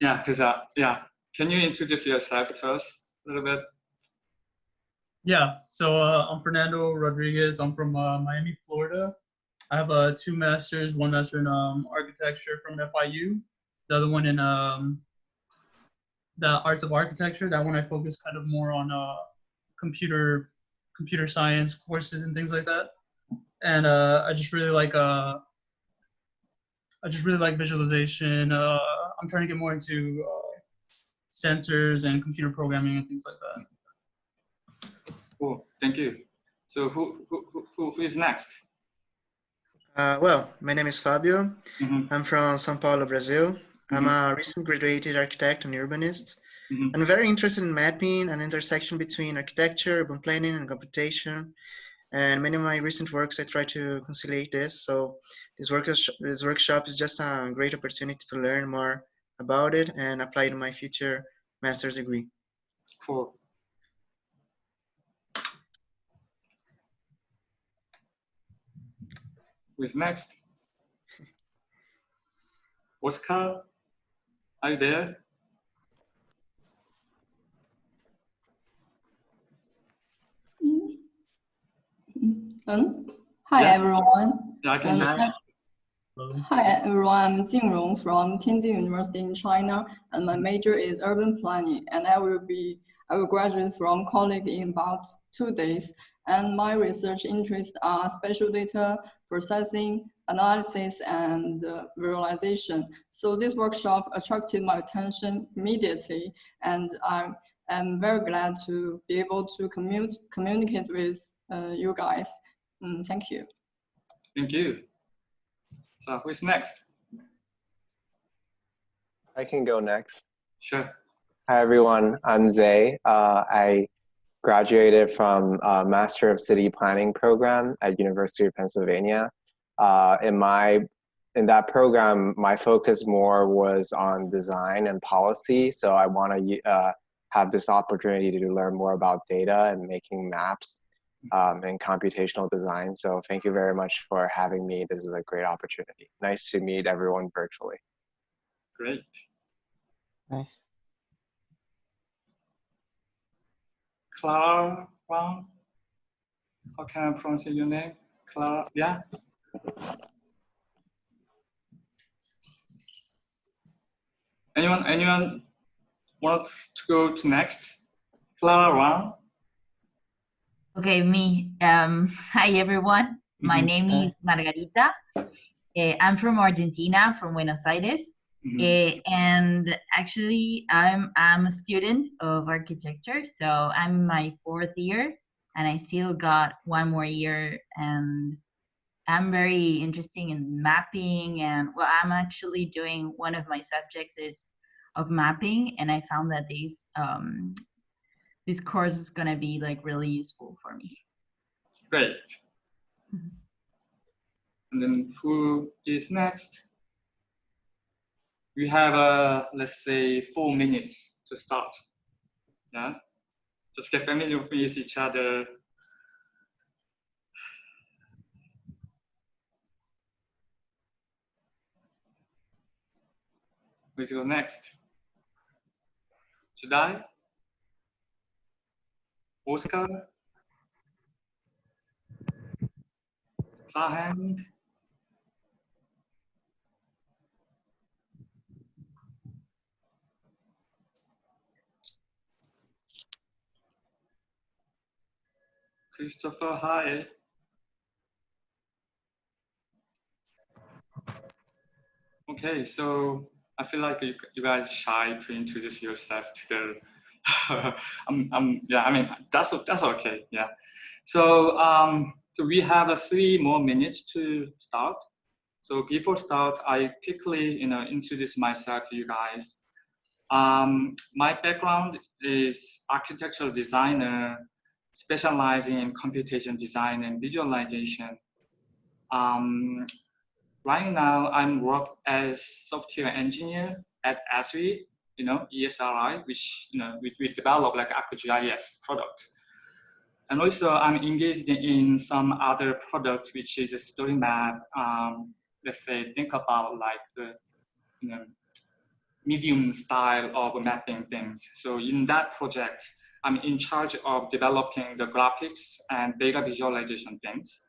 Yeah, because uh, yeah, can you introduce yourself to us a little bit? Yeah, so uh, I'm Fernando Rodriguez. I'm from uh, Miami, Florida. I have uh, two masters, one master in um, architecture from FIU, the other one in um, the arts of architecture. That one I focus kind of more on uh, computer computer science courses and things like that. And uh, I just really like uh, I just really like visualization. Uh, I'm trying to get more into uh, sensors and computer programming and things like that. Cool, thank you. So who who who, who is next? Uh, well, my name is Fabio. Mm -hmm. I'm from São Paulo, Brazil. Mm -hmm. I'm Mm-hmm. a recent graduated architect and urbanist. Mm -hmm. I'm very interested in mapping an intersection between architecture, urban planning, and computation. And many of my recent works, I try to conciliate this. So this, work this workshop is just a great opportunity to learn more about it and apply to my future master's degree. Cool. Who's next? Oscar, are you there? Um, hi Yeah. everyone. Yeah, I can Um, hear. Hello. Hi everyone, I'm Jing Rong from Tianjin University in China, and my major is urban planning. And I will be, I will graduate from college in about two days. And my research interests are spatial data processing, analysis, and uh, visualization. So this workshop attracted my attention immediately, and I am very glad to be able to commute, communicate with uh, you guys. Mm, thank you. Thank you. So who's next? I can go next. Sure. Hi, everyone. I'm Zay. Uh, I graduated from uh, Master of City Planning program at University of Pennsylvania. Uh, in my in that program, my focus more was on design and policy. So I want to uh, have this opportunity to learn more about data and making maps um, and computational design. So thank you very much for having me. This is a great opportunity. Nice to meet everyone virtually. Great. Nice. Clara Wang. How can I pronounce your name? Clara, yeah? Anyone, anyone wants to go to next? Clara Wang? Okay, me. Um, hi, everyone. My Mhm. name is Margarita. Uh, I'm from Argentina, from Buenos Aires. Mhm. Uh, and actually, I'm, I'm a student of architecture. So I'm in my fourth year and I still got one more year. And I'm very interested in mapping. And well, I'm actually doing one of my subjects is of mapping. And I found that these um, this course is going to be like really useful for me. Great. Mhm. And then who is next? We have, uh, let's say, four minutes to start. Yeah, just get familiar with each other. Who's go next? Should I? Oscar? Farhand? Christopher, hi. Okay, so I feel like you, you guys shy to introduce yourself to the. I'm, I'm, yeah, I mean that's that's okay. Yeah. So um, so we have uh, three more minutes to start. So before start, I quickly you know introduce myself to you guys. Um, my background is architectural designer, specializing in computation design and visualization. Um, right now, I'm work as software engineer at Esri, you know, ESRI, which you know we, we develop like ArcGIS product. And also, I'm engaged in some other product, which is a story map. Um, let's say, think about like the, you know, medium style of mapping things. So in that project, I'm in charge of developing the graphics and data visualization things.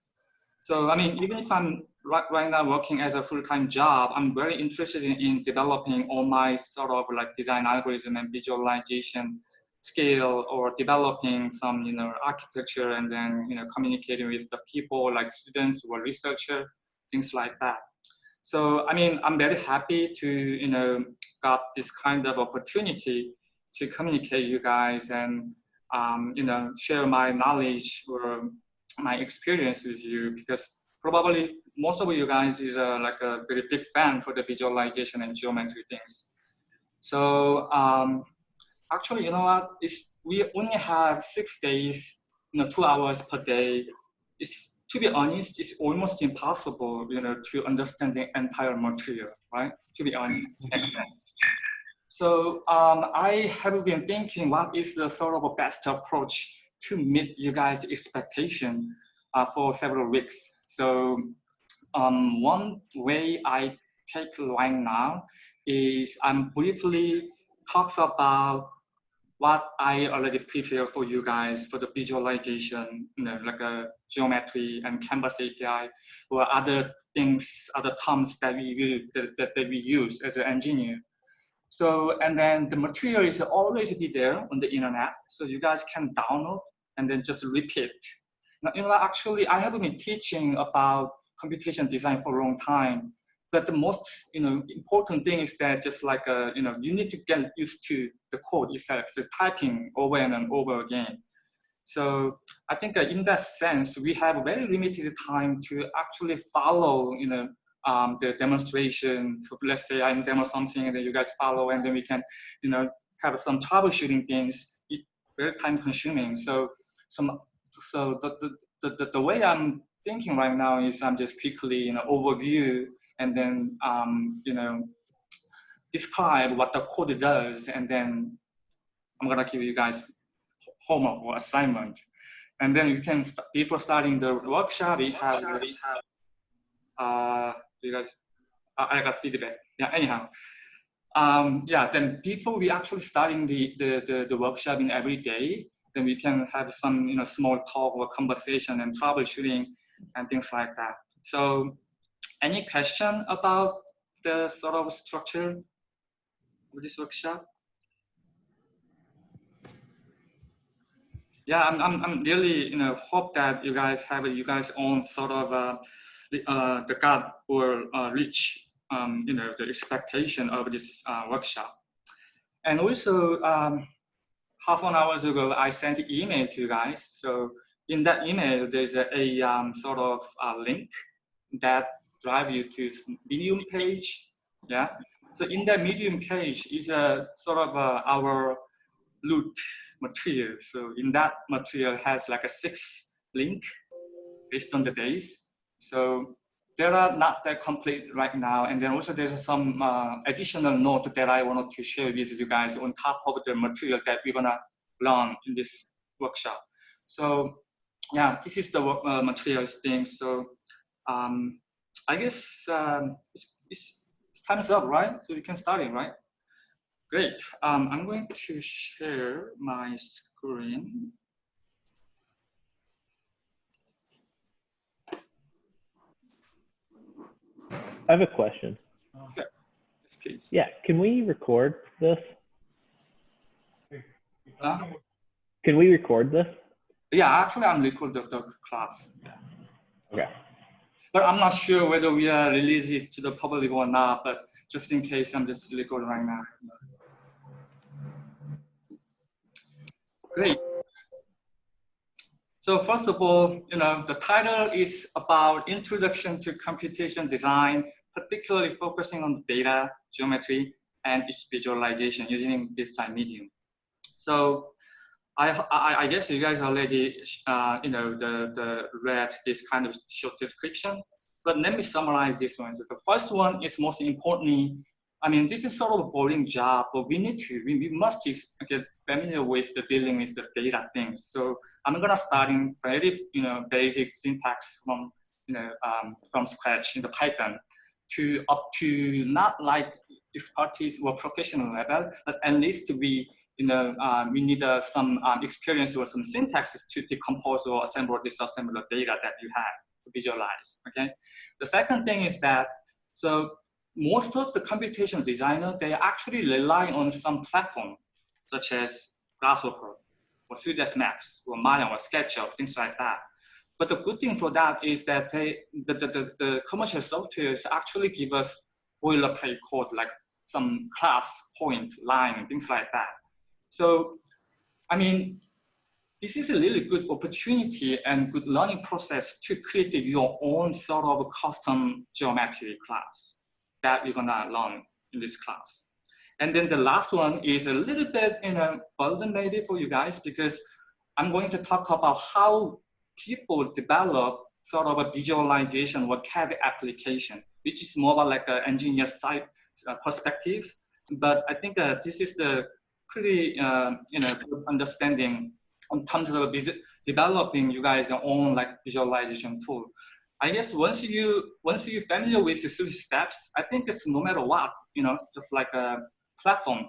So, I mean, even if I'm right, right now working as a full-time job, I'm very interested in, in, developing all my sort of like design algorithm and visualization skill or developing some, you know, architecture and then, you know, communicating with the people like students or researcher, things like that. So, I mean, I'm very happy to, you know, got this kind of opportunity to communicate you guys and, um, you know, share my knowledge or my experience with you because probably most of you guys is a, like a very big fan for the visualization and geometry things. So um, actually, you know what? It's, we only have six days, you know, two hours per day. It's, to be honest, it's almost impossible, you know, to understand the entire material, right? To be honest, makes sense. So um, I have been thinking what is the sort of best approach to meet you guys' expectation uh, for several weeks. So um, one way I take right now is I'm briefly talks about what I already prepared for you guys for the visualization, you know, like a geometry and canvas API or other things, other terms that we, that, that, that we use as an engineer. So, and then the material is always be there on the internet. So you guys can download and then just repeat. Now, you know, actually, I have been teaching about computation design for a long time, but the most, you know, important thing is that just like, uh, you know, you need to get used to the code itself, the typing over and over again. So I think uh, in that sense, we have very limited time to actually follow, you know, um, the demonstration. So let's say I demo something and then you guys follow and then we can, you know, have some troubleshooting things. It's very time consuming. So some so the, the, the, the way I'm thinking right now is I'm just quickly, you know, overview and then, um, you know, describe what the code does. And then I'm gonna give you guys homework or assignment. And then you can, before starting the workshop, we have, we have uh, guys, I got feedback. Yeah, anyhow. Um, yeah, then before we actually starting the, the, the, the workshop in every day, then we can have some you know small talk or conversation and troubleshooting and things like that. So any question about the sort of structure of this workshop? Yeah, I'm, I'm, I'm really, you know, hope that you guys have you guys own sort of uh, the, uh, the will uh, reach, um, you know, the expectation of this uh, workshop. And also, um, half an hour ago, I sent an email to you guys. So in that email, there's a, a um, sort of a link that drive you to Medium page. Yeah. So in that Medium page is a sort of a, our loot material. So in that material has like a six link based on the days. So there are not that complete right now. And then also there's some uh, additional note that I wanted to share with you guys on top of the material that we're gonna learn in this workshop. So yeah, this is the uh, materials thing. So um, I guess um, it's, it's, it's time's up, right? So we can start it, right? Great. Um, I'm going to share my screen. I have a question. Oh. Yes, please. Yeah, can we record this? Can we record this? yeah, actually, I'm recording the, the class. Yeah. Okay. But I'm not sure whether we are release it to the public or not. But just in case, I'm just recording right now. Great. So first of all, you know, the title is about introduction to computation design particularly focusing on the data, geometry, and its visualization using this digital medium. So I, I, I guess you guys already, uh, you know, the, the read this kind of short description, but let me summarize this one. So the first one is most importantly, I mean, this is sort of a boring job, but we need to, we, we must get familiar with the dealing with the data things. So I'm gonna start in very, you know, basic syntax from, you know, um, from scratch in the Python to up to not like if expertise or professional level, but at least we, you know, um, we need uh, some um, experience or some syntaxes to decompose or assemble, disassemble the data that you have to visualize, okay? The second thing is that, so most of the computational designer, they actually rely on some platform, such as Grasshopper, or 3ds Max, or Maya, or SketchUp, things like that. But the good thing for that is that they, the, the, the, the commercial softwares actually give us boilerplate code like some class, point, line, things like that. So, I mean, this is a really good opportunity and good learning process to create your own sort of custom geometry class that we're gonna learn in this class. And then the last one is a little bit in a burden maybe for you guys because I'm going to talk about how people develop sort of a visualization or CAD application, which is more about like an engineer side uh, perspective. But I think uh, this is the pretty uh, you know understanding in terms of developing you guys own like visualization tool. I guess once you once you're familiar with the three steps, I think it's no matter what, you know, just like a platform,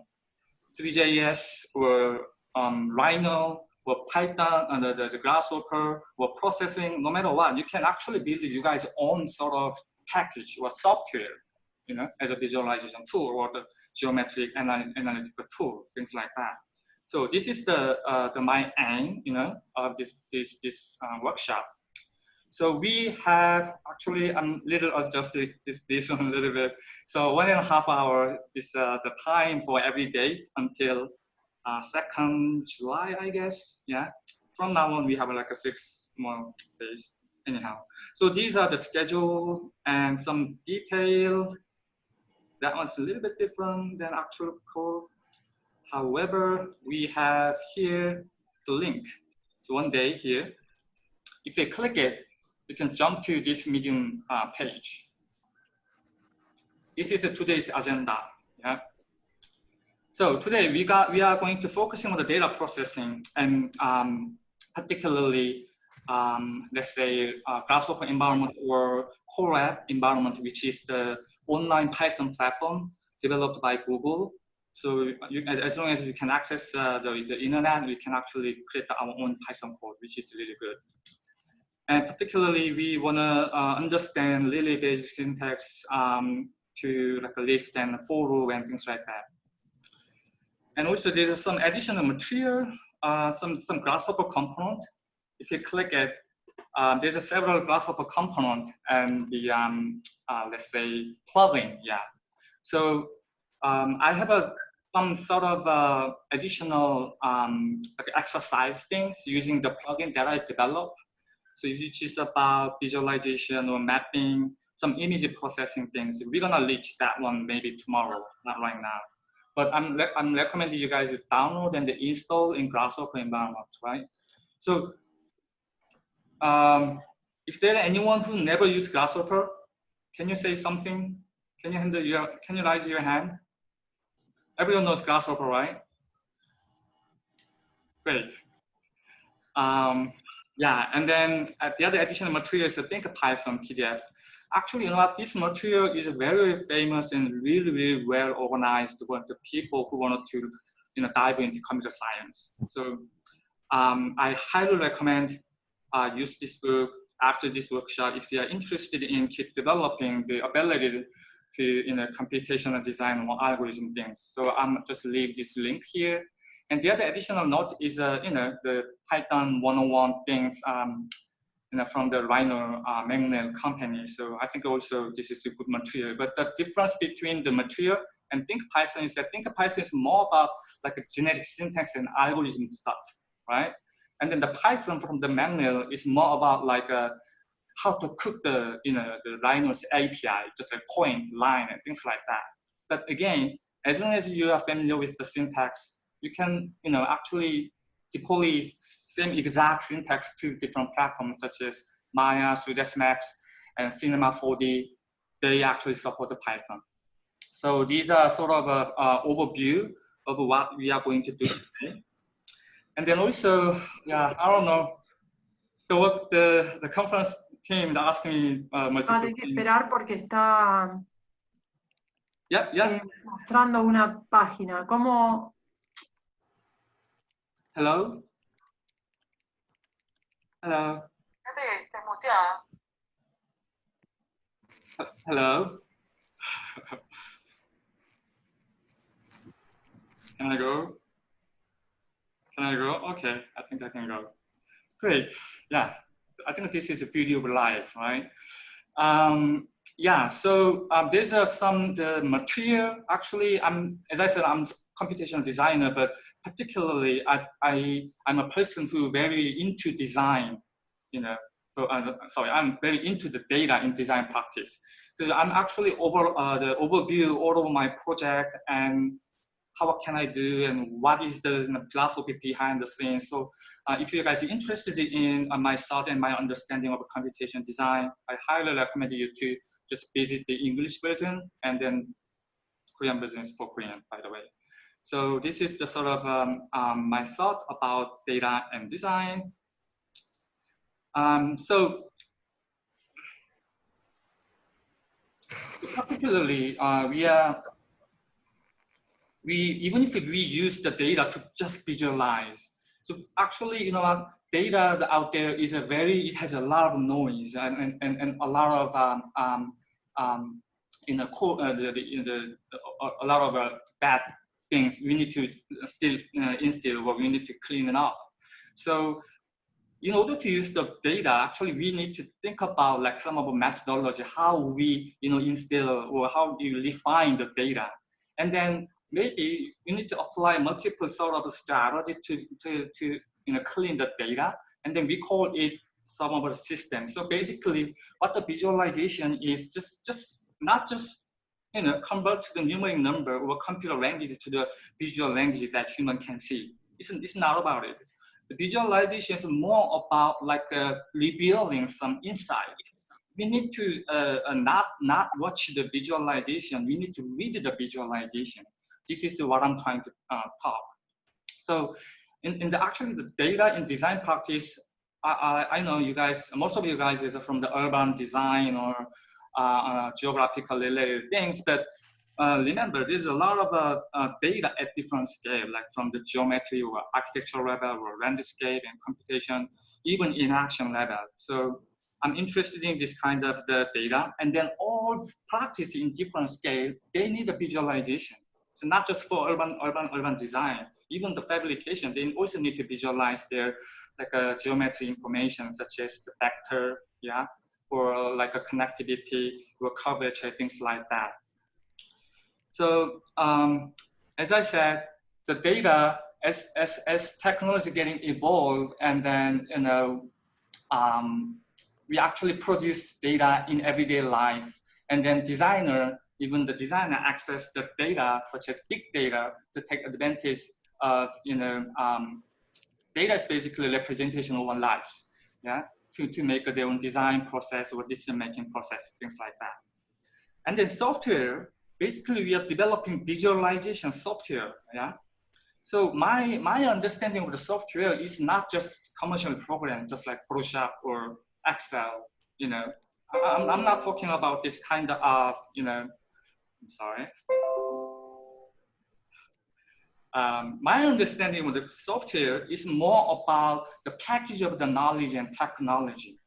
Three.js or um, Rhino or Python and the, the, the Grasshopper or processing, no matter what, you can actually build you guys own sort of package or software, you know, as a visualization tool or the geometric analytical tool, things like that. So this is the, uh, the my aim, you know, of this, this, this uh, workshop. So we have actually, I'm little adjusted this, this one a little bit. So one and a half hour is uh, the time for every day until uh, second July, I guess. Yeah. From now on, we have like a six more days. Anyhow, so these are the schedule and some detail. That one's a little bit different than actual code. However, we have here the link. So one day here, if you click it, you can jump to this Medium uh, page. This is today's agenda. Yeah. So today we got we are going to focusing on the data processing and um, particularly um, let's say uh, Grasshopper environment or Core Colab environment, which is the online Python platform developed by Google. So you, as, as, long as you can access uh, the, the internet, we can actually create our own Python code, which is really good. And particularly, we want to uh, understand really basic syntax um, to like a list and for loop and things like that. And also there's some additional material, uh, some, some Grasshopper component. If you click it, um, there's a several Grasshopper component and the, um, uh, let's say, plugin, yeah. So um, I have a, some sort of uh, additional um, like exercise things using the plugin that I developed. So if you choose about visualization or mapping, some image processing things, we're gonna reach that one maybe tomorrow, not right now. But I'm, I'm recommending you guys to download and install in Grasshopper environment, right? So um, if there are anyone who never used Grasshopper, can you say something? Can you handle your, can you raise your hand? Everyone knows Grasshopper, right? Great. Um, yeah, and then uh, the other additional material is I think Python PDF actually, you know what, this material is very famous and really, really well organized for the people who wanted to, you know, dive into computer science. So um, I highly recommend uh, use this book after this workshop if you are interested in keep developing the ability to, you know, computational design or algorithm things. So I'm just leave this link here. And the other additional note is, uh, you know, the Python 101 things um, you know, from the Rhino uh, company. So I think also this is a good material. But the difference between the material and Think Python is that Think Python is more about like a genetic syntax and algorithm stuff, right? And then the Python from the manual is more about like a, uh, how to cook the, you know, the Rhino's API, just a point, line, and things like that. But again, as long as you are familiar with the syntax, you can, you know, actually deploy same exact syntax to different platforms such as Maya, 3ds Max, and Cinema 4D. They actually support the Python. So these are sort of an overview of what we are going to do today. And then also, yeah, I don't know, the work, the, the conference team asked me uh, multiple ah, que esperar porque está Yeah, yeah. eh, mostrando una página. ¿Cómo? Hello? Hello? Hello? Can I go? Can I go? Okay, I think I can go. Great. Yeah, I think this is a beauty of life, right? Um, yeah, so um, there's uh, some the material. Actually, I'm as I said, I'm computational designer, but particularly I, I I'm a person who very into design. You know, so, uh, sorry, I'm very into the data in design practice. So I'm actually over uh, the overview all of my project and how can I do and what is the philosophy behind the scenes. So uh, if you guys are interested in uh, my thought and my understanding of computation design, I highly recommend you to just visit the English version and then Korean version is for Korean, by the way. So this is the sort of um, um, my thought about data and design. Um, so particularly, uh, we are we even if we use the data to just visualize. So actually, you know, what data out there is a very it has a lot of noise and and, and a lot of um, um, um, in the, core, uh, the, the, the, a lot of uh, bad things we need to still uh, instill what we need to clean it up. So in order to use the data, actually we need to think about like some of the methodology, how we you know instill or how you refine the data. And then maybe you need to apply multiple sort of strategy to, to, to you know, clean the data. And then we call it some of the system. So basically what the visualization is just, just not just you know, convert to the numeric number or computer language to the visual language that human can see. It's, it's not about it. The visualization is more about like uh, revealing some insight. We need to uh, uh, not, not watch the visualization, we need to read the visualization. This is what I'm trying to uh, talk. So in, in the actually the data in design practice, I, I, I know you guys, most of you guys is from the urban design or uh, uh, geographical related things, but uh, remember, there's a lot of uh, uh, data at different scale, like from the geometry or architectural level or landscape and computation, even in action level. So I'm interested in this kind of the data. And then all practice in different scale, they need a visualization. So not just for urban, urban, urban design, even the fabrication, they also need to visualize their like a geometry information such as the vector, yeah, or like a connectivity or coverage, things like that. So um, as I said, the data as, as, as technology getting evolved and then, you know, um, we actually produce data in everyday life and then designer, even the designer access the data such as big data to take advantage of, you know, um, data is basically representation of our lives, yeah, to, to make their own design process or decision making process, things like that. And then software basically we are developing visualization software, yeah? So my, my understanding of the software is not just commercial program, just like Photoshop or Excel, you know. I'm, I'm not talking about this kind of, you know, I'm sorry. Um, my understanding of the software is more about the package of the knowledge and technology.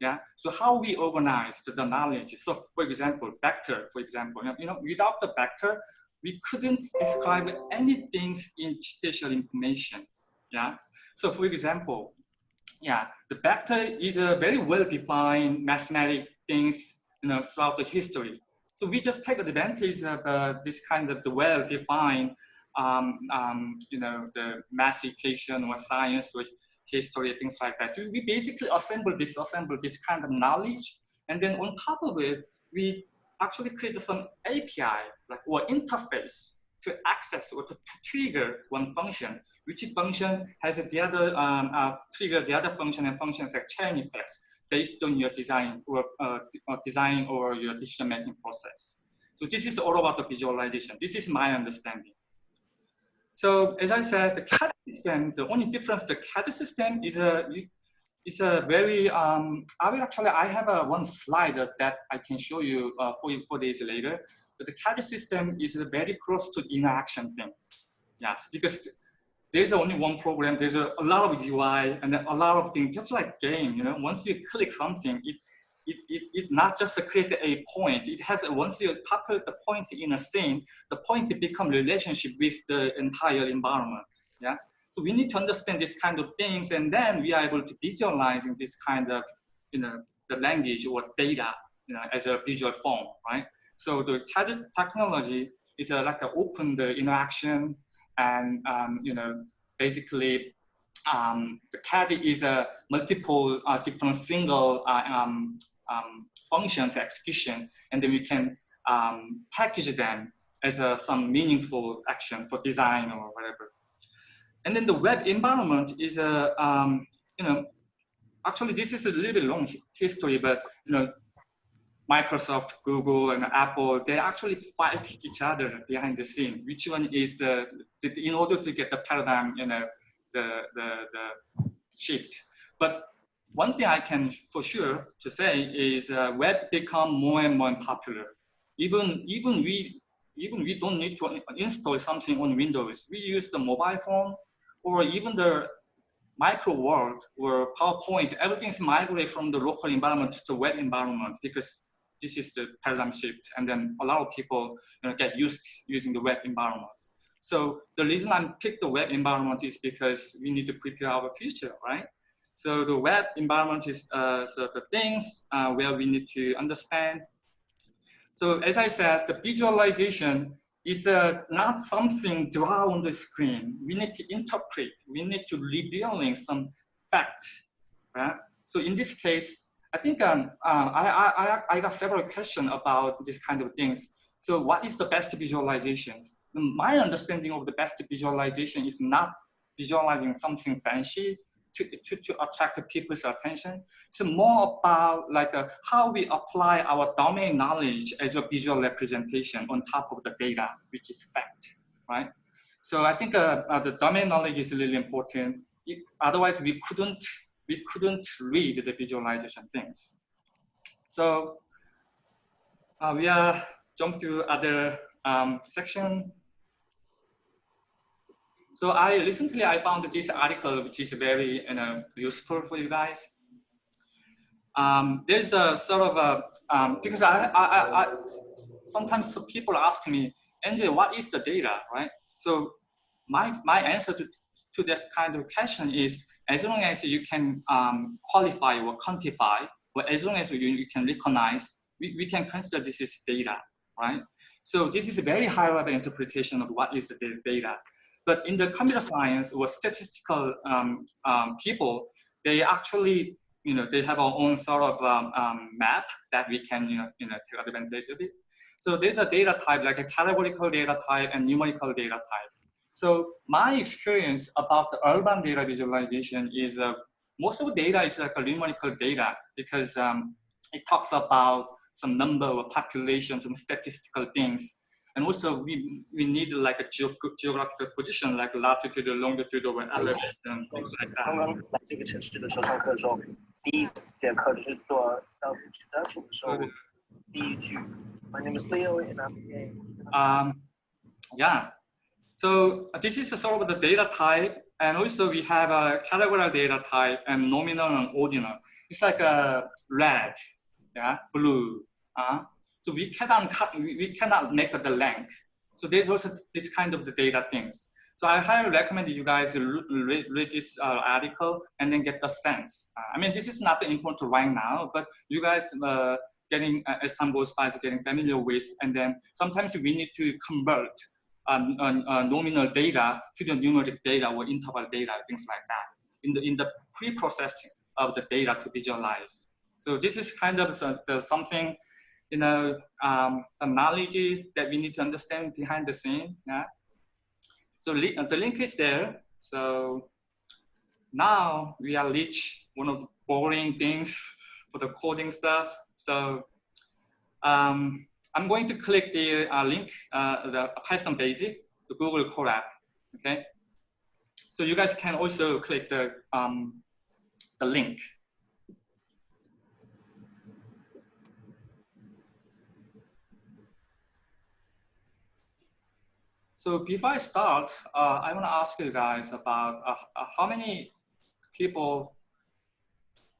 Yeah. So how we organize the knowledge. So for example, vector, for example, you know, without the vector, we couldn't describe anything in spatial information. Yeah. So for example, yeah, the vector is a very well-defined mathematic things, you know, throughout the history. So we just take advantage of uh, this kind of the well-defined, um, um, you know, the math equation or science or history, things like that. So we basically assemble this, assemble this kind of knowledge. And then on top of it, we actually create some API like or interface to access or to, trigger one function, which function has the other um, uh, trigger the other function and functions like chain effects based on your design or uh, design or your decision making process. So this is all about the visualization. This is my understanding. So as I said, the CAD system, the only difference, the CAD system is a, it's a very, um, I will actually, I have a one slide that I can show you uh, for, four days later. but the CAD system is very close to interaction things. Yes, because there's only one program, there's a, a lot of UI and a lot of things, just like game, you know, once you click something, it, it, it, it not just create a point, it has, once you populate the point in a scene, the point become relationship with the entire environment, yeah? So we need to understand this kind of things and then we are able to visualize in this kind of, you know, the language or data, you know, as a visual form, right? So the technology is uh, a, like an open the interaction and um, you know basically um, the CAD is a multiple uh, different single uh, um, um, functions execution, and then we can um, package them as a, some meaningful action for design or whatever. And then the web environment is a um, you know actually this is a little bit long history, but you know Microsoft, Google, and Apple, they actually fight each other behind the scene. Which one is the, the in order to get the paradigm, you know, the, the, the shift. But one thing I can for sure to say is uh, web become more and more popular. Even, even we even we don't need to install something on Windows. We use the mobile phone or even the micro world or PowerPoint, everything is migrated from the local environment to web environment because this is the paradigm shift. And then a lot of people you know, get used using the web environment. So the reason I picked the web environment is because we need to prepare our future, right? So the web environment is uh, so the things uh, where we need to understand. So as I said, the visualization is uh, not something drawn on the screen. We need to interpret. We need to revealing some fact, right? So in this case, I think um, uh, I, I, I got several questions about this kind of things. So what is the best visualizations? My understanding of the best visualization is not visualizing something fancy to, to, to attract people's attention. It's more about like uh, how we apply our domain knowledge as a visual representation on top of the data, which is fact, right? So I think uh, uh, the domain knowledge is really important. If, otherwise, we couldn't we couldn't read the visualization things. So uh, we are jump to other um, section. So I recently I found this article which is very you know, useful for you guys. Um, there's a sort of a um, because I, I, I, sometimes people ask me, NJ, what is the data, right? So my my answer to to this kind of question is as long as you can um, qualify or quantify, or as long as you, you can recognize, we, we can consider this is data, right? So this is a very high level interpretation of what is the data. But in the computer science or statistical um, um, people, they actually, you know, they have our own sort of um, um, map that we can, you know, you know, take advantage of it. So there's a data type, like a categorical data type and numerical data type. So my experience about the urban data visualization is uh, most of the data is like a numerical data because um, it talks about some number of population, some statistical things. And also we, we need like a ge geographical position like latitude, longitude, or elevation, and things like that. Um, yeah, so uh, this is sort of the data type, and also we have a categorical data type and nominal and ordinal. It's like a red, yeah, blue. Uh, so we cannot cut, we cannot make the length. So there's also this kind of the data things. So I highly recommend you guys read, read this uh, article and then get the sense. Uh, I mean, this is not important right now, but you guys uh, getting, as time goes by, is getting familiar with, and then sometimes we need to convert um, uh, nominal data to the numeric data or interval data, things like that, in the, in the pre-processing of the data to visualize. So this is kind of the, the something, you know, um, the knowledge that we need to understand behind the scene. Yeah. So li the link is there. So now we are reach one of the boring things for the coding stuff. So um, I'm going to click the uh, link, uh, the Python page, the Google Colab, okay? So you guys can also click the, um, the link. So before I start, uh, I want to ask you guys about uh, uh, how many people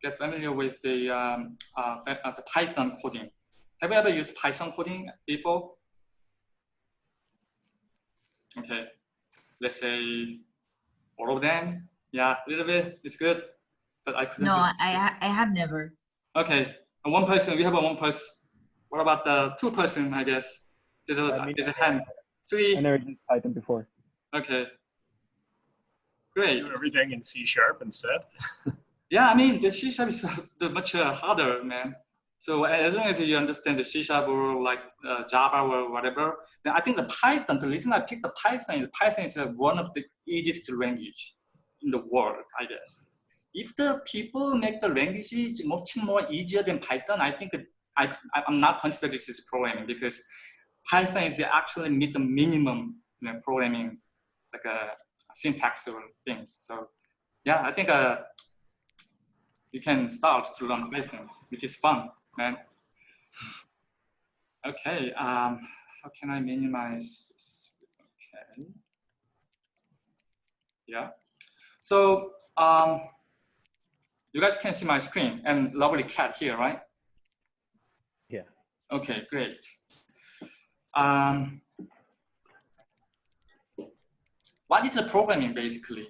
get familiar with the, um, uh, the Python coding. Have you ever used Python coding before? Okay, let's say all of them. Yeah, a little bit, it's good. But I couldn't No, just- I ha- I have never. Okay, and one person, we have a one person. What about the two person, I guess? There's a, I mean, there's a hand. Three, I never used Python before. okay. Great. do everything in C sharp instead. Yeah, I mean, the C sharp is the much uh, harder, man. So as long as you understand the C sharp or like uh, Java or whatever, then I think the Python, the reason I picked the Python is Python is uh, one of the easiest language in the world, I guess. If the people make the language much more easier than Python, I think I, I'm not consider this is programming because Python is actually meet the minimum you know, programming, like a syntax or things. So yeah, I think uh, you can start to learn Python, which is fun, man. Okay, um, how can I minimize this? Okay. Yeah. So um, you guys can see my screen and lovely cat here, right? Yeah. Okay, great. Um, what is the programming basically?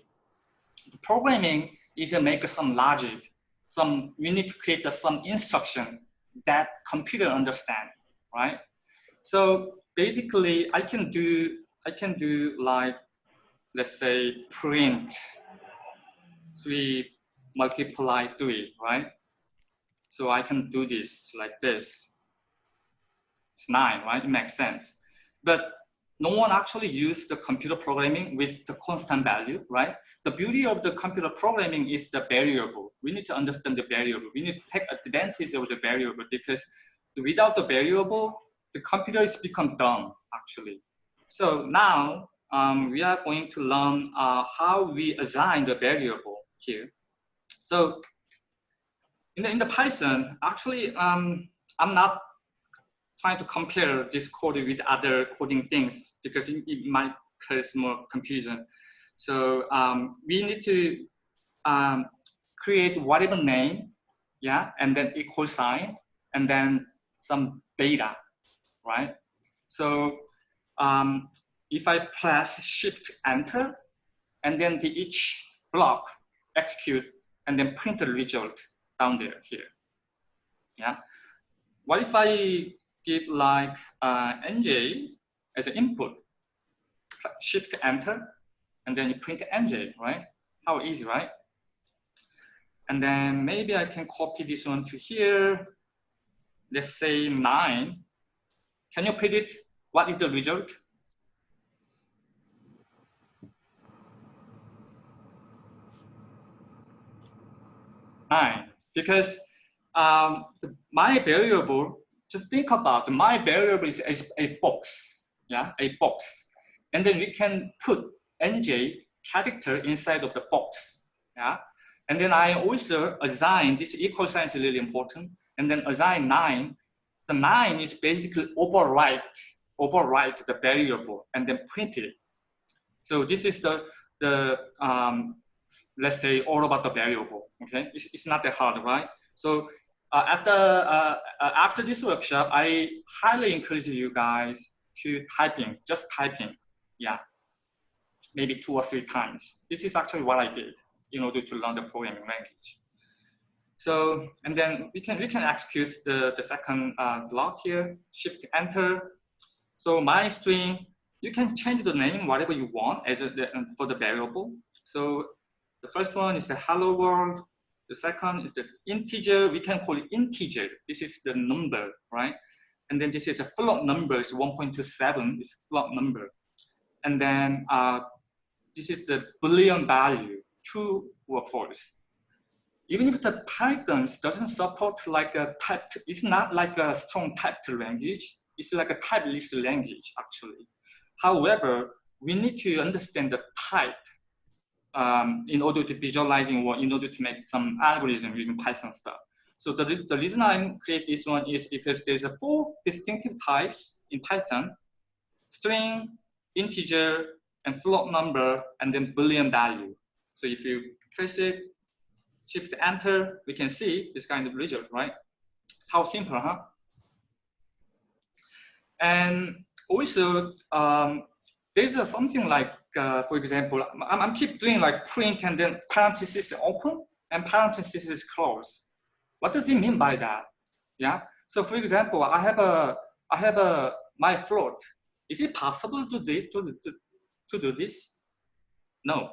The programming is to make some logic, some, we need to create some instruction that computer understand, right? So basically I can do, I can do like, let's say print three multiply three, right? So I can do this like this. It's nine, right? It makes sense. But no one actually used the computer programming with the constant value, right? The beauty of the computer programming is the variable. We need to understand the variable. We need to take advantage of the variable because without the variable, the computer is become dumb, actually. So now um, we are going to learn uh, how we assign the variable here. So in the, in the Python, actually, um, I'm not trying to compare this code with other coding things because it, it might cause more confusion. So um, we need to um, create whatever name, yeah, and then equal sign, and then some data, right? So um, if I press Shift Enter, and then the each block execute, and then print the result down there here, yeah. What if I give like uh, NJ as an input, Shift Enter, and then you print NJ, right? How easy, right? And then maybe I can copy this one to here. Let's say nine. Can you predict what is the result? Nine, because um, my variable, just think about my variable is, a box, yeah, a box. And then we can put NJ character inside of the box, yeah. And then I also assign, this equal sign is really important, and then assign nine. The nine is basically overwrite, overwrite the variable and then print it. So this is the, the um, let's say all about the variable, okay? It's, it's not that hard, right? So uh, at the, uh, uh, after this workshop, I highly encourage you guys to typing, just typing, yeah, maybe two or three times. This is actually what I did in order to learn the programming language. So, and then we can, we can execute the, the second uh, block here, shift enter. So my string, you can change the name, whatever you want as a, for the variable. So the first one is the hello world. The second is the integer. We can call it integer. This is the number, right? And then this is a float number. It's 1.27. It's float number. And then uh, this is the Boolean value, true or false. Even if the Python doesn't support like a typed, it's not like a strong typed language. It's like a type list language, actually. However, we need to understand the type um, in order to visualizing or in order to make some algorithm using Python stuff. So the, the reason I create this one is because there's a four distinctive types in Python, string, integer and float number and then boolean value. So if you press it, shift enter, we can see this kind of result, right? How simple, huh? And also, um, there's a something like, uh, for example, I'm, I'm keep doing like print and then parenthesis open and parenthesis is close. What does it mean by that? Yeah. So for example, I have a, I have a my float. Is it possible to do to, to, to do this? No.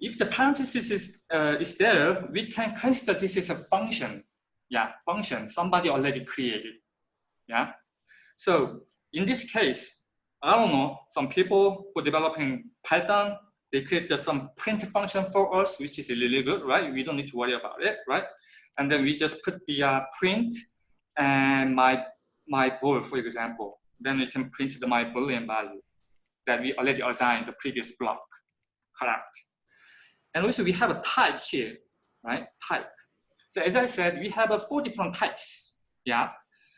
If the parenthesis is, uh, is there, we can consider this is a function. Yeah, function somebody already created. Yeah. So in this case, I don't know, some people who are developing Python, they create some print function for us, which is really good, right? We don't need to worry about it, right? And then we just put the uh, print and my, my bool, for example. Then we can print the my boolean value that we already assigned the previous block, correct? And also we have a type here, right? Type. So as I said, we have uh, four different types, yeah?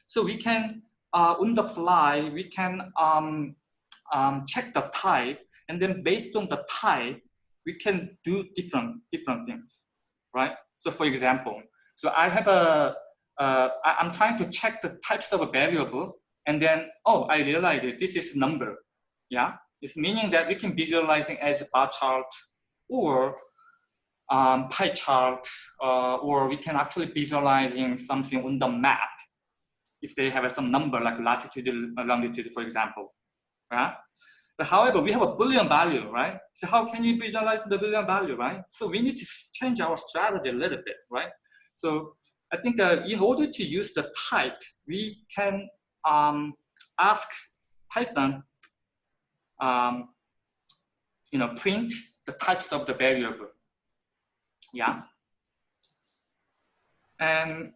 So we can uh, on the fly, we can um, um, check the type, and then based on the type, we can do different different things, right? So for example, so I have a, uh, I'm trying to check the types of a variable, and then oh, I realize it. This is number, yeah. It's meaning that we can visualizing as a bar chart or um, pie chart, uh, or we can actually visualizing something on the map if they have some number like latitude, longitude, for example. Right? But however, we have a Boolean value, right? So how can you visualize the Boolean value, right? So we need to change our strategy a little bit, right? So I think uh, in order to use the type, we can um, ask Python, um, you know, print the types of the variable. Yeah. And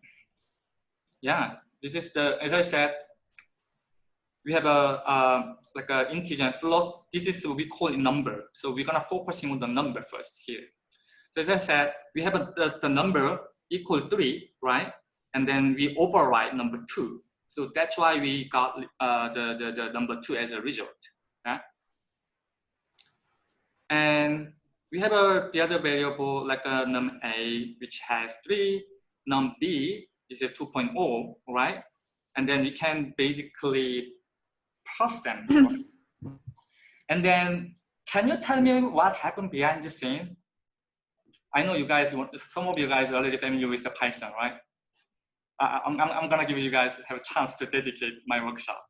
yeah, this is the, as I said, we have a, uh, like an integer and float. This is what we call a number. So we're gonna focusing on the number first here. So as I said, we have a, the, the number equal three, right? And then we override number two. So that's why we got uh, the, the, the number two as a result. And we have a, the other variable like a num a, which has three, num b is a 2.0, right? And then we can basically plus them. Mm-hmm. and then, can you tell me what happened behind the scene? I know you guys, some of you guys are already familiar with the Python, right? I, I'm, I'm gonna give you guys have a chance to dedicate my workshop.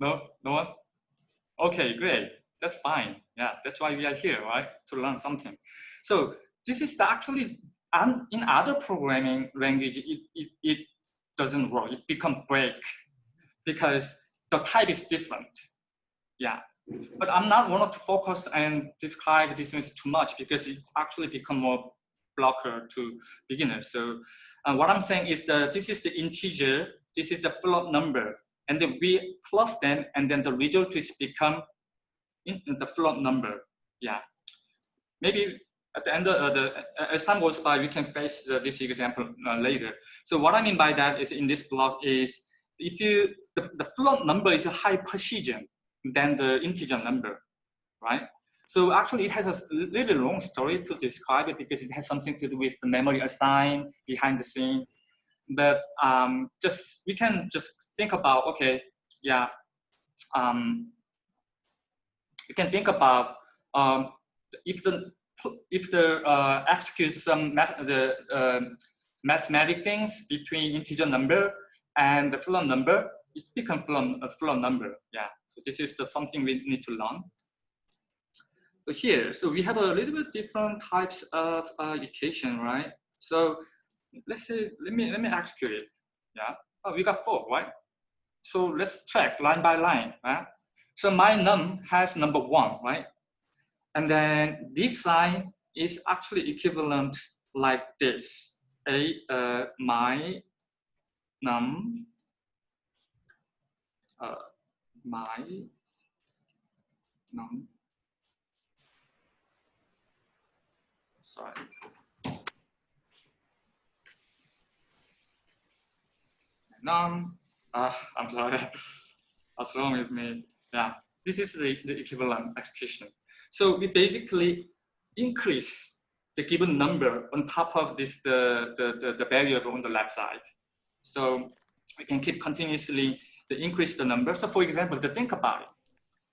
No, no one? Okay, great. That's fine. Yeah, that's why we are here, right? To learn something. So this is the actually and in other programming language, it, it, it doesn't work. It become break because the type is different. Yeah. But I'm not want to focus and describe this too much because it actually become more blocker to beginners. So uh, what I'm saying is that this is the integer, this is a float number, and then we plus them, and then the result is become in, in the float number. Yeah. Maybe at the end of uh, the, uh, as time goes by, we can face uh, this example later. So what I mean by that is in this block is if you, the, the float number is a high precision than the integer number, right? So actually it has a really long story to describe it because it has something to do with the memory assigned behind the scene. But um, just, we can just think about, okay, yeah, um, you can think about um, if the if the uh, execute some math, the uh, mathematic things between integer number and the float number, it becomes float, a float number. Yeah. So this is the something we need to learn. So here, so we have a little bit different types of uh, equation, right? So let's say, let me let me execute it. Yeah. Oh, we got four, right? So let's check line by line, right? So my num has number one, right? And then this sign is actually equivalent like this. A uh, my num uh, my num sorry num Ah, I'm sorry. What's wrong with me? Yeah, this is the, the equivalent execution. So we basically increase the given number on top of this the, the, the, the variable on the left side. So we can keep continuously to increase the number. So for example, to think about it,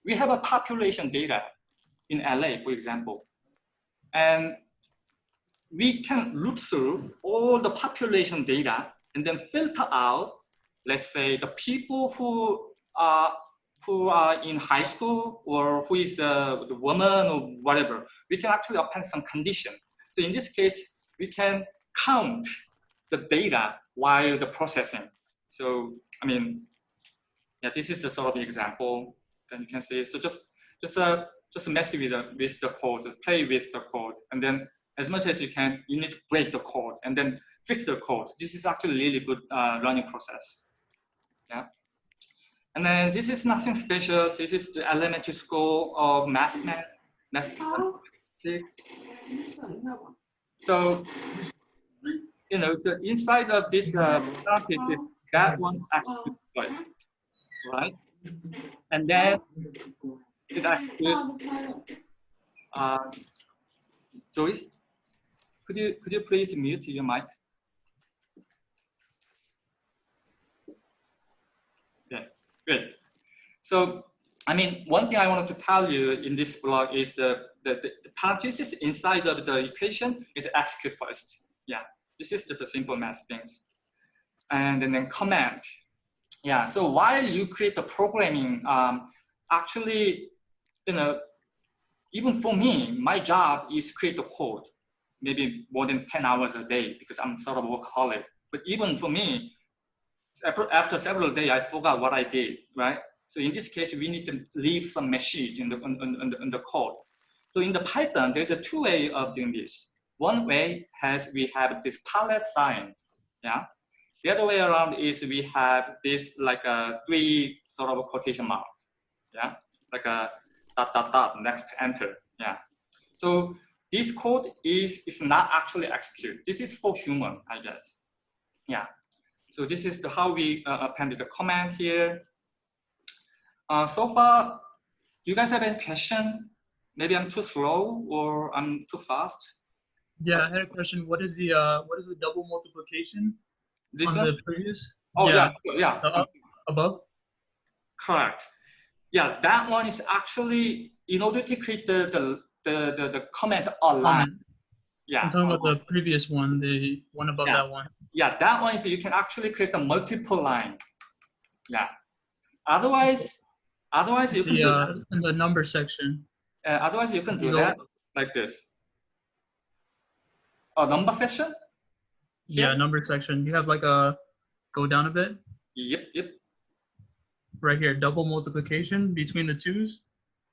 we have a population data in LA, for example, and we can loop through all the population data and then filter out, let's say, the people who are who are in high school or who is a woman or whatever. We can actually append some condition. So in this case, we can count the data while the processing. So I mean, yeah, this is the sort of example that you can see. So just just uh, just mess with the with the code, just play with the code, and then as much as you can, you need to break the code and then fix the code. This is actually really good uh, learning process. Yeah. And then this is nothing special. This is the elementary school of math, math, mathematics. So, you know, the inside of this uh, is that one actually twice, right? And then it actually, uh, Joyce, could you could you please mute your mic? Yeah, good. So, I mean, one thing I wanted to tell you in this blog is the the, the, the parenthesis inside of the equation is execute first. Yeah, this is just a simple math things. And then comment. Yeah, so while you create the programming, um, actually, you know, even for me, my job is create the code maybe more than 10 hours a day because I'm sort of workaholic. But even for me, after several days, I forgot what I did, right? So in this case, we need to leave some message in the, in, in, in the code. So in the Python, there's a two way of doing this. One way has we have this palette sign, yeah. The other way around is we have this like a three sort of quotation mark, yeah, like a dot dot dot next enter, yeah. So this code is, is not actually execute. This is for human, I guess. Yeah. So this is the, how we uh, appended the comment here. Uh, so far, do you guys have any question? Maybe I'm too slow or I'm too fast. Yeah, I had a question. What is the uh, what is the double multiplication this on one? the previous? Oh yeah, yeah. Uh, up- above. Correct. Yeah, that one is actually in order to create the the the the, the comment online. Yeah. I'm talking about the previous one, the one above Yeah. that one. Yeah, that one is you can actually create a multiple line. Yeah. Otherwise, otherwise you can The do uh, in the number section. uh, otherwise you can do go- that like this. Oh, number section? Yeah, number section. You have like a go down a bit Yep, yep. right here. Double multiplication between the twos.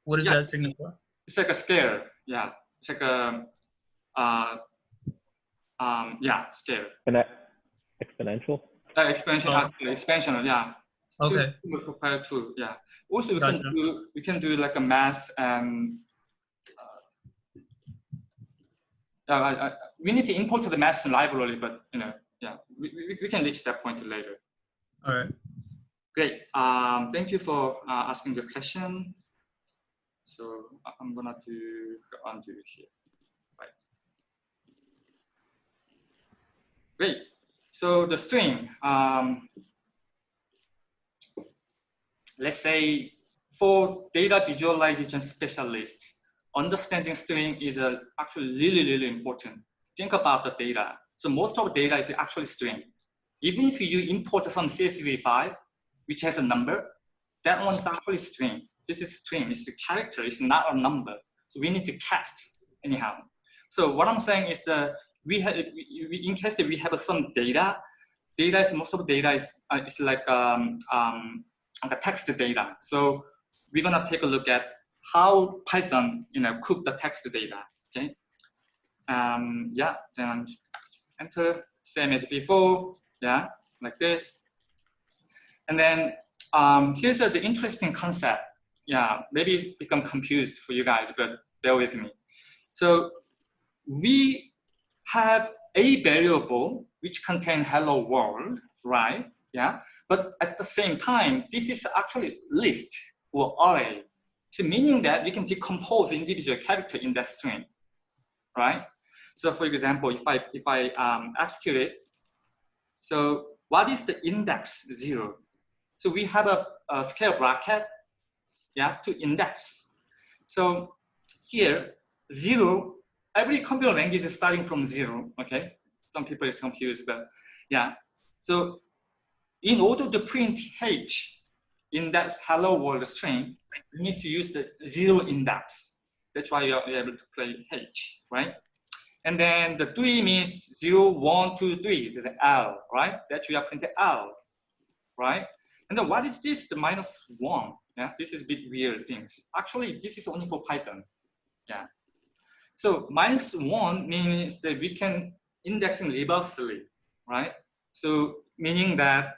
What does Yeah. that signify? It's like a scale. Yeah, it's like a, uh, um, yeah, scale. Exponen- exponential. Uh, expansion, Oh. actually, expansion, yeah. Two- Okay. two multiplied two, yeah. Also, we can do we can do like a mass and. Uh, I, I, we need to import the math library, but you know, yeah, we, we, we can reach that point later. All right. Great. Um, thank you for uh, asking the question. So I- I'm gonna do go undo here. Great. So the string. Um, let's say for data visualization specialist, understanding string is uh, actually really, really important. Think about the data. So most of the data is actually string. Even if you import some CSV file, which has a number, that one's actually string. This is string, it's a character, it's not a number. So we need to cast anyhow. So what I'm saying is that we have, we, in case we have some data, data is, most of the data is, uh, is like, um, um, like text data. So we're gonna take a look at how Python, you know, cook the text data, okay? Um, yeah, then enter, same as before, yeah, like this. And then um, here's the interesting concept. Yeah, maybe become confused for you guys, but bear with me. So we have a variable which contain hello world, right? Yeah, but at the same time, this is actually list or array. So meaning that we can decompose individual character in that string, right? So for example, if I if I um, execute it, so what is the index zero? So we have a, a scale bracket, yeah, to index. So here, zero, every computer language is starting from zero, okay? Some people is confused, but yeah. So in order to print H in that hello world string, you need to use the zero index. That's why you're able to play H, right? And then the three means zero, one, two, three. There's an L, right? That you are printing L, right? And then what is this? The minus one. Yeah, this is a bit weird things. Actually, this is only for Python. Yeah. So minus one means that we can indexing reversely, right? So meaning that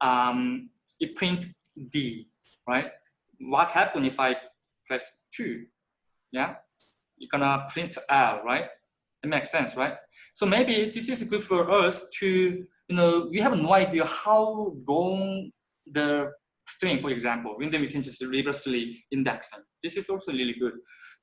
um, it print D, right? What happen if I press two? Yeah, you're gonna print L, right? It makes sense, right? So maybe this is good for us to, you know, we have no idea how long the string, for example, and then we can just reversely index them. This is also really good.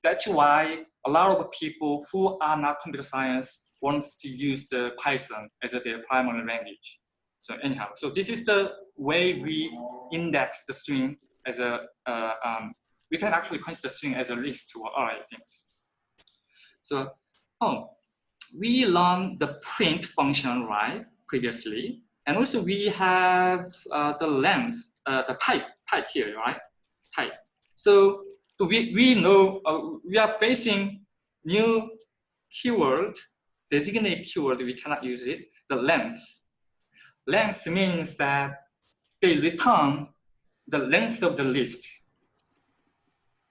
That's why a lot of people who are not computer science wants to use the Python as their primary language. So anyhow, so this is the way we index the string as a, uh, um, we can actually consider string as a list or array things. So, oh, we learned the print function, right, previously. And also we have uh, the length, uh, the type, type here, right, type. So we, we know, uh, we are facing new keyword, designate keyword, we cannot use it, the length length means that they return the length of the list.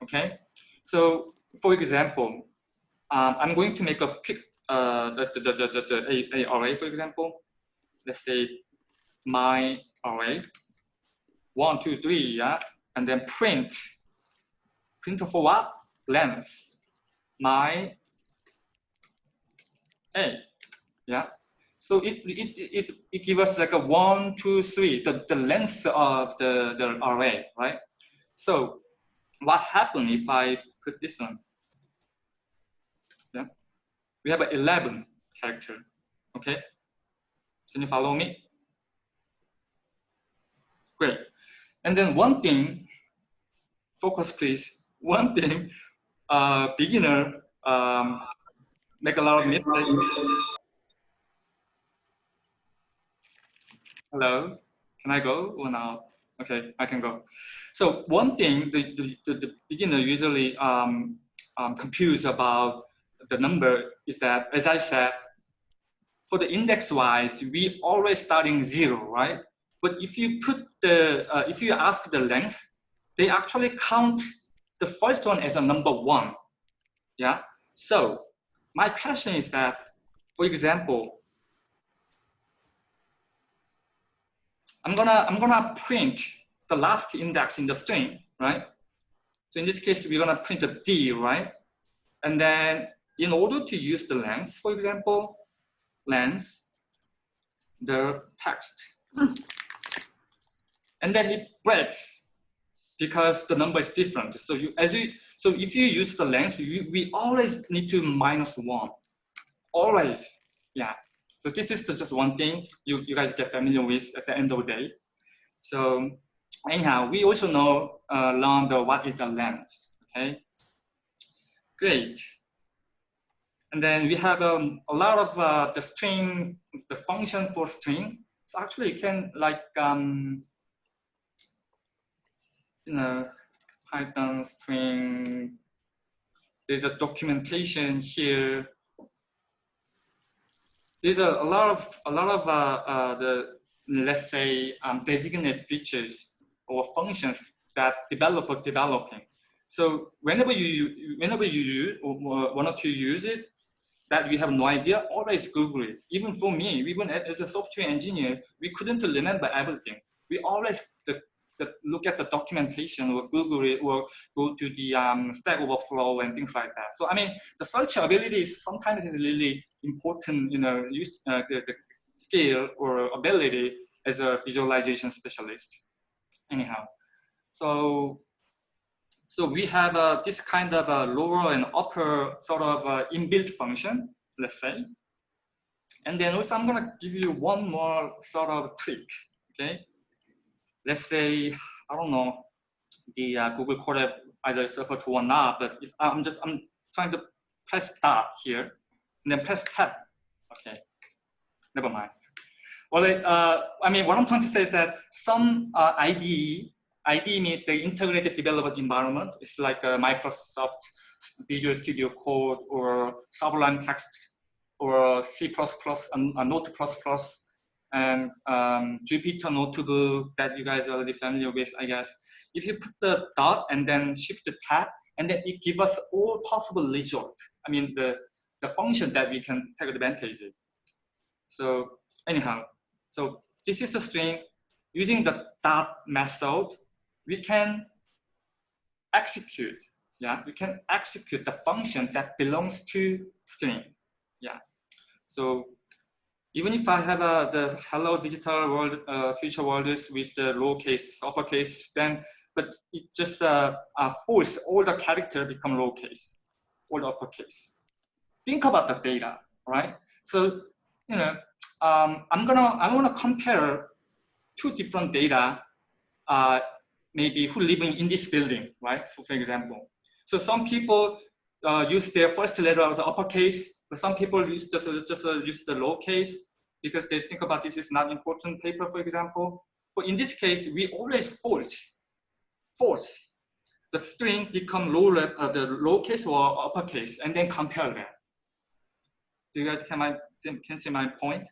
Okay, so for example, um, I'm going to make a quick uh, the, the, the, the a, a array, for example. Let's say my array, one, two, three, yeah, and then print. Print for what? Length. My a, yeah. So it, it, it, it gives us like a one, two, three, the, the length of the, the array, right? So what happens if I put this one? Yeah, we have 11 character, okay? Can you follow me? Great. And then one thing, focus please, one thing, uh, beginner um, make a lot of mistakes Hello, can I go or not? Okay, I can go. So one thing the, the, the beginner usually um, um, confused about the number is that, as I said, for the index wise, we always starting zero, right? But if you put the, uh, if you ask the length, they actually count the first one is a number one, yeah? So my question is that, for example, I'm gonna I'm gonna print the last index in the string, right? So in this case, we're gonna print a D, right? And then in order to use the length, for example, length, the text. Hmm. and then it breaks because the number is different. So you as you so if you use the length, you, we always need to minus one. Always, yeah. So this is the, just one thing you, you guys get familiar with at the end of the day. So anyhow, we also know uh, learn the what is the length, okay? Great. And then we have um, a lot of uh, the string, the function for string. So actually you can like, um, know, Python string, there's a documentation here there's a, a lot of a lot of uh, uh, the let's say um, designated features or functions that developer developing. So whenever you whenever you use, want to use it, that we have no idea, always Google it. Even for me, even as a software engineer, we couldn't remember everything. We always the the, look at the documentation or Google it or go to the um, Stack Overflow and things like that. So I mean, the search ability is sometimes is really important, you know, use uh, the, the skill or ability as a visualization specialist. Anyhow, so so we have uh, this kind of a lower and upper sort of uh, inbuilt function, let's say. And then also I'm gonna give you one more sort of trick, okay? Let's say, I don't know, the uh, Google Colab either suffer to or not, but if I'm just, I'm trying to press start here and then press tab, okay, never mind. Well, uh, I mean, what I'm trying to say is that some uh, IDE, IDE means the integrated development environment. It's like a Microsoft Visual Studio Code or Sublime Text or C++ and uh, Note++ and um, Jupyter Notebook that you guys are already familiar with, I guess. If you put the dot and then shift the tab, and then it gives us all possible result. I mean, the, the function that we can take advantage of. So anyhow, so this is the string. Using the dot method, we can execute, yeah, we can execute the function that belongs to string, yeah. So even if I have uh, the hello digital world, uh, future worlds with the lowercase, uppercase, then but it just uh, force all the character become lowercase, all the uppercase. Think about the data, right? So you know, um, I'm gonna I want to compare two different data, uh, maybe who living in this building, right? So for example, so some people uh, use their first letter of the uppercase, some people use just just uh, use the lowercase because they think about this is not important paper, for example. But in this case, we always force force the string become low uh, the lowercase or uppercase, and then compare them. Do you guys can my can see my point?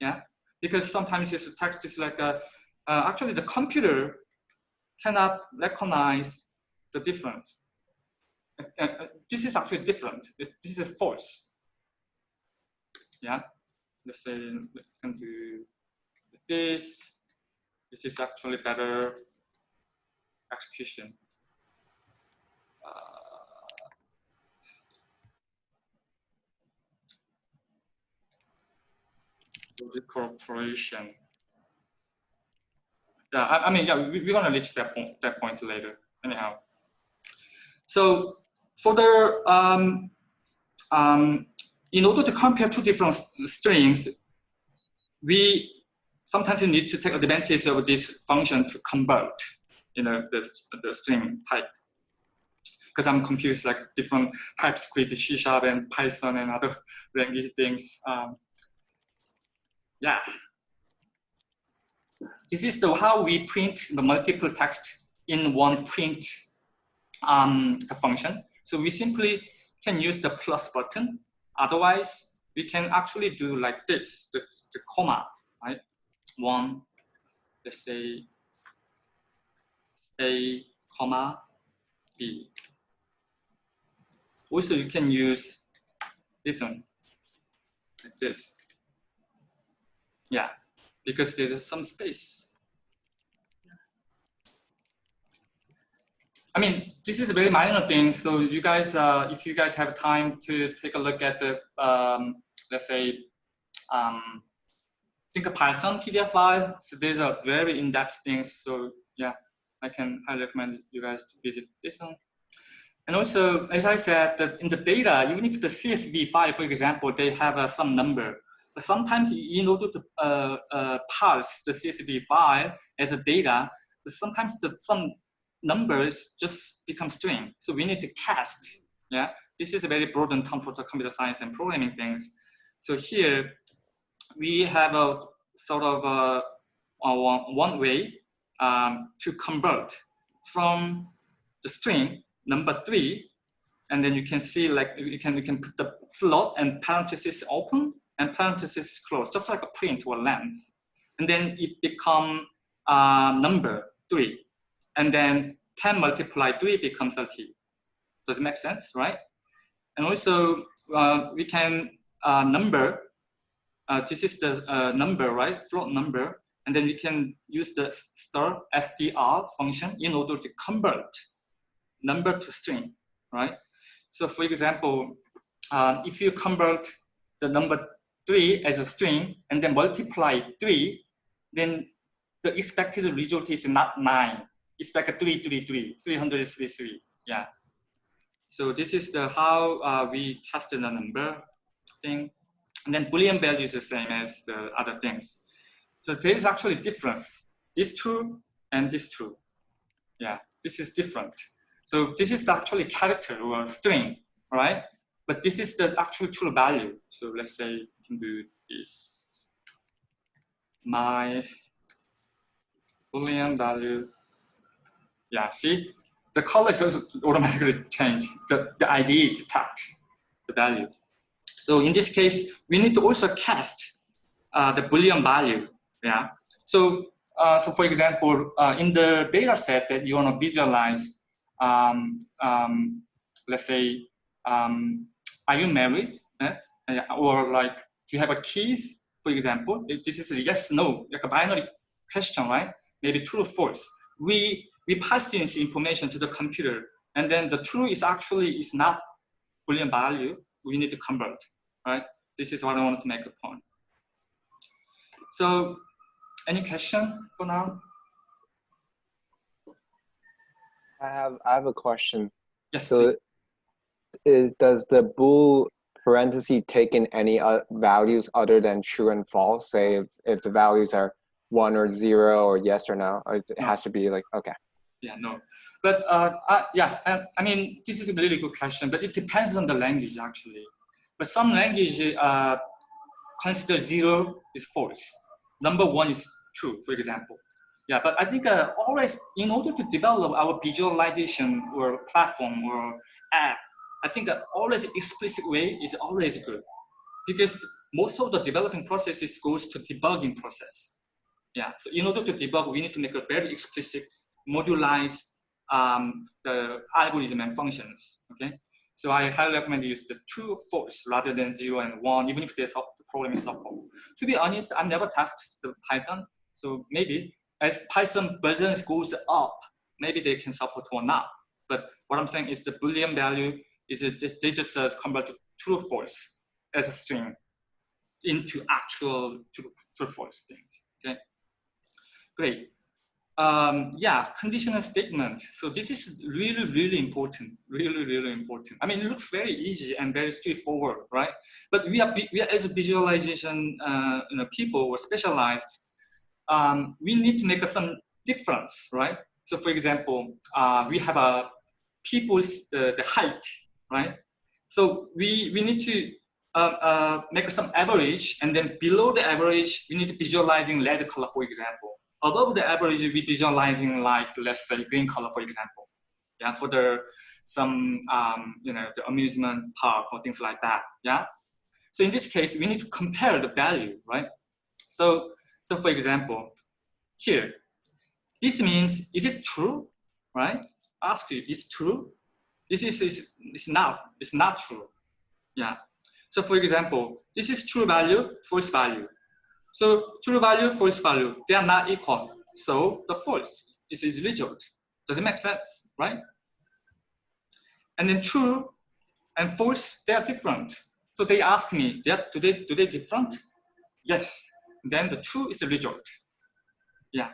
Yeah, because sometimes this text is like a, uh, actually the computer cannot recognize the difference. Uh, uh, this is actually different. This is false. Yeah, let's say we can do this. This is actually better execution. the corporation. Yeah, I, I, mean, yeah, we, we're gonna reach that point, that point later. Anyhow, so for the um, um, in order to compare two different strings, we sometimes need to take advantage of this function to convert, you know, the, the string type. Because I'm confused, like different TypeScript, C Sharp, and Python, and other language things. Um, yeah. This is the how we print the multiple text in one print um, function. So we simply can use the plus button. Otherwise, we can actually do like this, the, the comma, right? One, let's say A, comma, B. Also, you can use this one, like this. Yeah, because there's some space. I mean, this is a very minor thing. So you guys, uh, if you guys have time to take a look at the, um, let's say, um, think a Python PDF file. So these are very in-depth things. So yeah, I can highly recommend you guys to visit this one. And also, as I said, that in the data, even if the CSV file, for example, they have uh, some number, but sometimes in order to uh, uh, parse the CSV file as a data, sometimes the, some numbers just become string. So we need to cast. Yeah, this is a very broad term for the computer science and programming things. So here we have a sort of a, a one way um, to convert from the string number three, and then you can see like you can you can put the float and parenthesis open and parenthesis close, just like a print or length. And then it become uh, number three. And then 10 multiplied three becomes 30. Does it make sense, right? And also uh, we can uh, number, uh, this is the uh, number, right? Float number. And then we can use the star str function in order to convert number to string, right? So for example, uh, if you convert the number 3 as a string and then multiply 3, then the expected result is not nine. It's like a three, three, three, 333, yeah. So this is the how uh, we tested the number thing. And then Boolean value is the same as the other things. So there is actually difference. This true and this true. Yeah, this is different. So this is actually character or string, right? But this is the actual true value. So let's say you can do this. My Boolean value. Yeah, see? The color is also automatically changed. The, the ID detect the value. So in this case, we need to also cast uh, the Boolean value. Yeah. So, uh, so for example, uh, in the data set that you want to visualize, um, um, let's say, um, are you married? Right? Or like, do you have a keys, for example? This is a yes, no, like a binary question, right? Maybe true or false. We, we pass this information to the computer and then the true is actually is not Boolean value. We need to convert, right? This is what I wanted to make a point. So any question for now? I have I have a question. Yes. So is, does the bool parenthesis take in any uh, values other than true and false? Say if, if the values are one or zero or yes or no, or it has to be like, okay. Yeah, no. But uh, uh, yeah, uh, I mean, this is a really good question, but it depends on the language actually. But some language uh, consider zero is false. Number one is true, for example. Yeah, but I think uh, always in order to develop our visualization or platform or app, I think that always explicit way is always good because most of the developing processes goes to debugging process. Yeah, so in order to debug, we need to make a very explicit, modularize um, the algorithm and functions, okay? So I highly recommend use the true false rather than zero and one, even if the problem is support. To be honest, I've never tested the Python, so maybe as Python versions goes up, maybe they can support or not. But what I'm saying is the Boolean value is just, they just uh, convert true false as a string into actual true, true false things. Okay, great. Um, yeah, conditional statement. So this is really, really important. Really, really important. I mean, it looks very easy and very straightforward, right? But we are, we are as a visualization uh, you know, people or specialized, um, we need to make some difference, right? So for example, uh, we have a people's uh, the height, right? So we, we need to uh, uh, make some average and then below the average, we need to visualizing red color, for example. Above the average, we visualizing like, let's say green color, for example. Yeah, for the, some, um, you know, the amusement park or things like that, yeah? So in this case, we need to compare the value, right? So, so for example, here, this means, is it true, right? Ask you, is true? This is, is, is not, it's not true. Yeah. So for example, this is true value, false value. So true value, false value, they are not equal. So the false is result. Does it make sense, right? And then true and false, they are different. So they ask me, they are, do, they, do they different? Yes. Then the true is result. Yeah.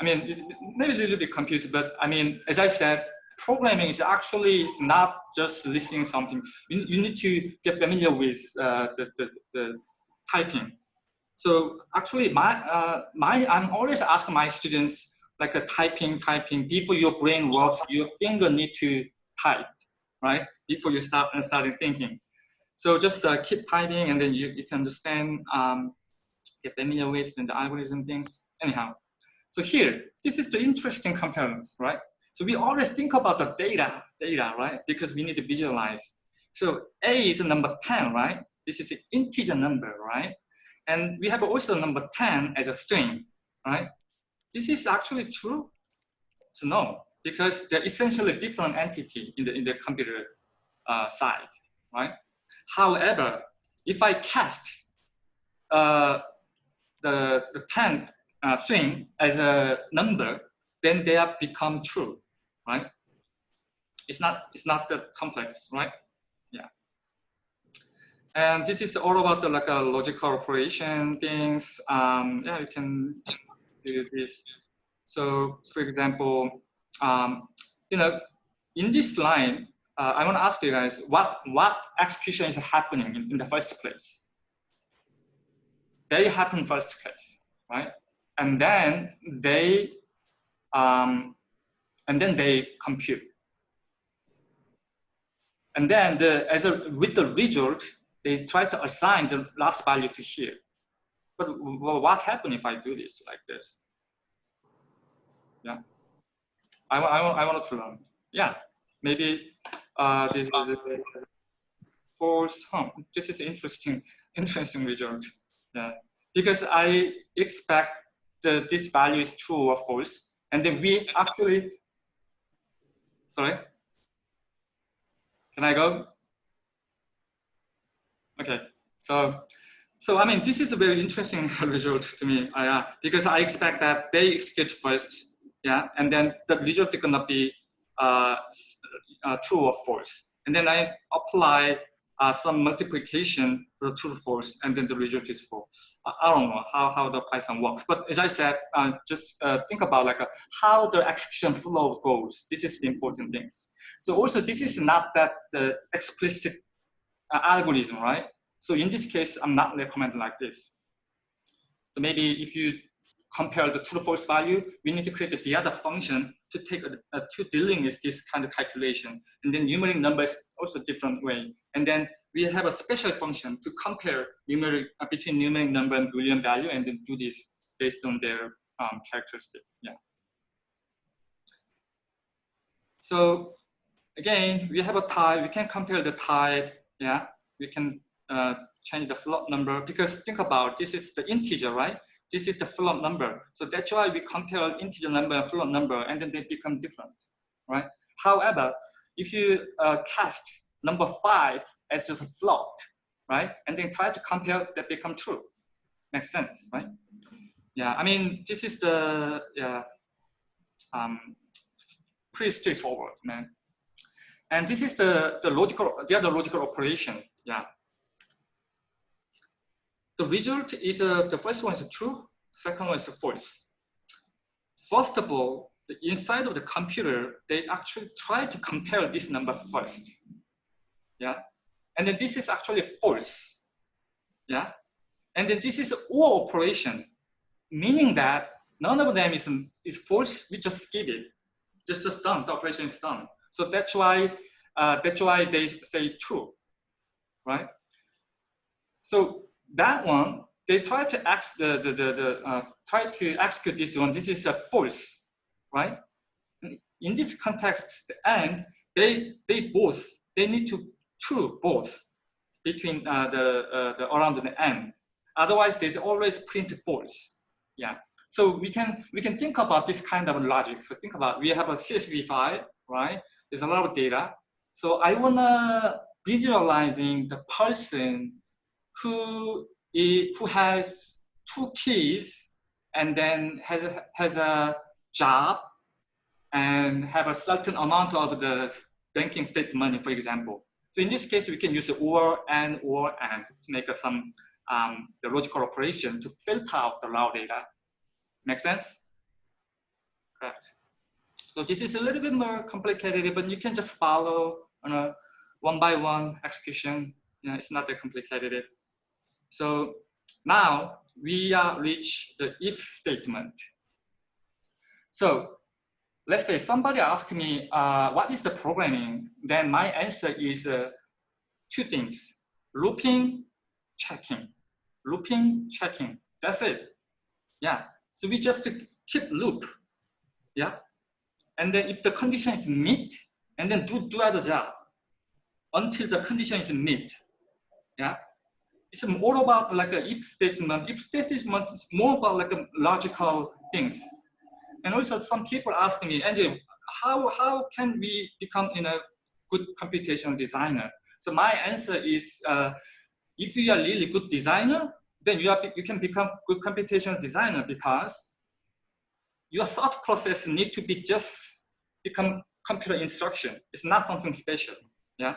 I mean, maybe a little bit confused, but I mean, as I said, programming is actually not just listening something. You, you need to get familiar with uh, the, the, the, typing. So actually, my, uh, my, I'm always asking my students like a typing, typing, before your brain works, your finger need to type, right? Before you start and starting thinking. So just uh, keep typing and then you, you can understand, um, get familiar with the algorithm things. Anyhow, so here, this is the interesting components, right? So we always think about the data, data, right? Because we need to visualize. So A is number 10, right? This is an integer number, right? And we have also number 10 as a string, right? This is actually true? So no, because they're essentially different entity in the, in the computer uh, side, right? However, if I cast uh, the, the 10 uh, string as a number, then they have become true right? It's not, it's not that complex, right? And this is all about the like a logical operation things. Um, yeah, you can do this. So for example, um, you know, in this line, uh, I want to ask you guys what what execution is happening in, in the first place. They happen first place, right? And then they um, and then they compute. And then the, as a, with the result, they try to assign the last value to here. But what happens if I do this like this? Yeah, I, I, I wanted to learn. Yeah, maybe uh, this is false home. This is interesting, interesting result. Yeah, because I expect that this value is true or false, and then we actually, sorry, can I go? Okay, so so I mean this is a very interesting result to me, uh, because I expect that they execute first, yeah, and then the result is gonna be uh, uh, true or false, and then I apply uh, some multiplication to true or false, and then the result is false. I don't know how, how the Python works, but as I said, uh, just uh, think about like how the execution flow goes. This is the important things. So also this is not that the explicit algorithm, right? So in this case, I'm not recommending like this. So maybe if you compare the true false value, we need to create the other function to take a, to dealing with this kind of calculation. And then numeric numbers also different way. And then we have a special function to compare numeric uh, between numeric number and Boolean value and then do this based on their um, characteristic. Yeah. So again, we have a type, we can compare the type, yeah. We can uh, change the float number because think about this is the integer, right? This is the float number. So that's why we compare integer number and float number and then they become different, right? However, if you uh, cast number five as just a float, right? And then try to compare that become true. Makes sense, right? Yeah, I mean, this is the, yeah, um, pretty straightforward, man. And this is the, the logical, the other logical operation, yeah. The result is, uh, the first one is true, second one is false. First of all, the inside of the computer, they actually try to compare this number first. Yeah. And then this is actually false. Yeah. And then this is OR operation, meaning that none of them is, is false, we just skip it. Just, just done, the operation is done. So that's why, uh, that's why they say true, right? So that one, they try to ask the, the, the, the uh, try to execute this one. This is a false, right? In this context, the and they they both they need to true both between uh, the uh, the around the end. Otherwise, there's always print false. Yeah. So we can we can think about this kind of logic. So think about we have a CSV file, right? There's a lot of data. So I wanna visualizing the person who is, who has two keys and then has a, has a job and have a certain amount of the banking state money, for example. So in this case, we can use the or and or and to make some um, the logical operation to filter out the raw data. Make sense? Correct. So this is a little bit more complicated, but you can just follow on a one by one execution. You know, it's not that complicated. So now we are reach the if statement. So let's say somebody asked me, uh, what is the programming? Then my answer is uh, two things, looping, checking, looping, checking. That's it. Yeah. So we just keep loop. Yeah. And then if the condition is meet, and then do, do other job until the condition is meet. Yeah it's more about like a if statement. If statement is more about like a logical things. And also some people ask me, Andrew, how, how can we become in a good computational designer? So my answer is, uh, if you are really good designer, then you, are, you can become good computational designer because your thought process need to be just become computer instruction. It's not something special, yeah?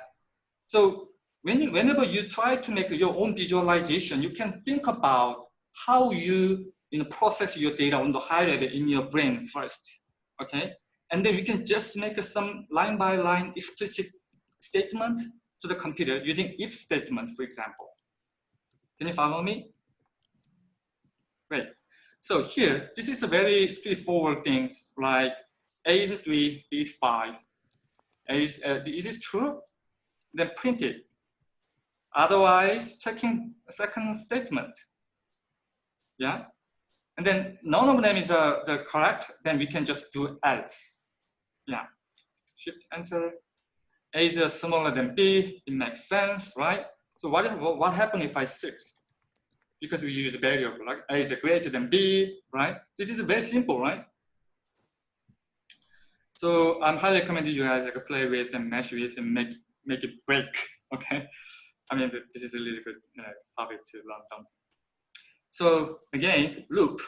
So when whenever you try to make your own visualization, you can think about how you, you know, process your data on the high level in your brain first, okay? And then we can just make some line by line explicit statement to the computer using if statement, for example. Can you follow me? Great. So here, this is a very straightforward things like A is 3, B is 5. A is, uh, is this true? Then print it. Otherwise, checking second statement. Yeah. And then none of them is uh, the correct, then we can just do else. Yeah. Shift enter. A is uh, smaller than B, it makes sense, right? So what, what, what happened if I 6? Because we use a variable, like A is greater than B, right? This is very simple, right? So I'm highly recommending you guys like play with and mesh with and make make it break. Okay, I mean this is a really good you know, topic to learn something. So again, loop.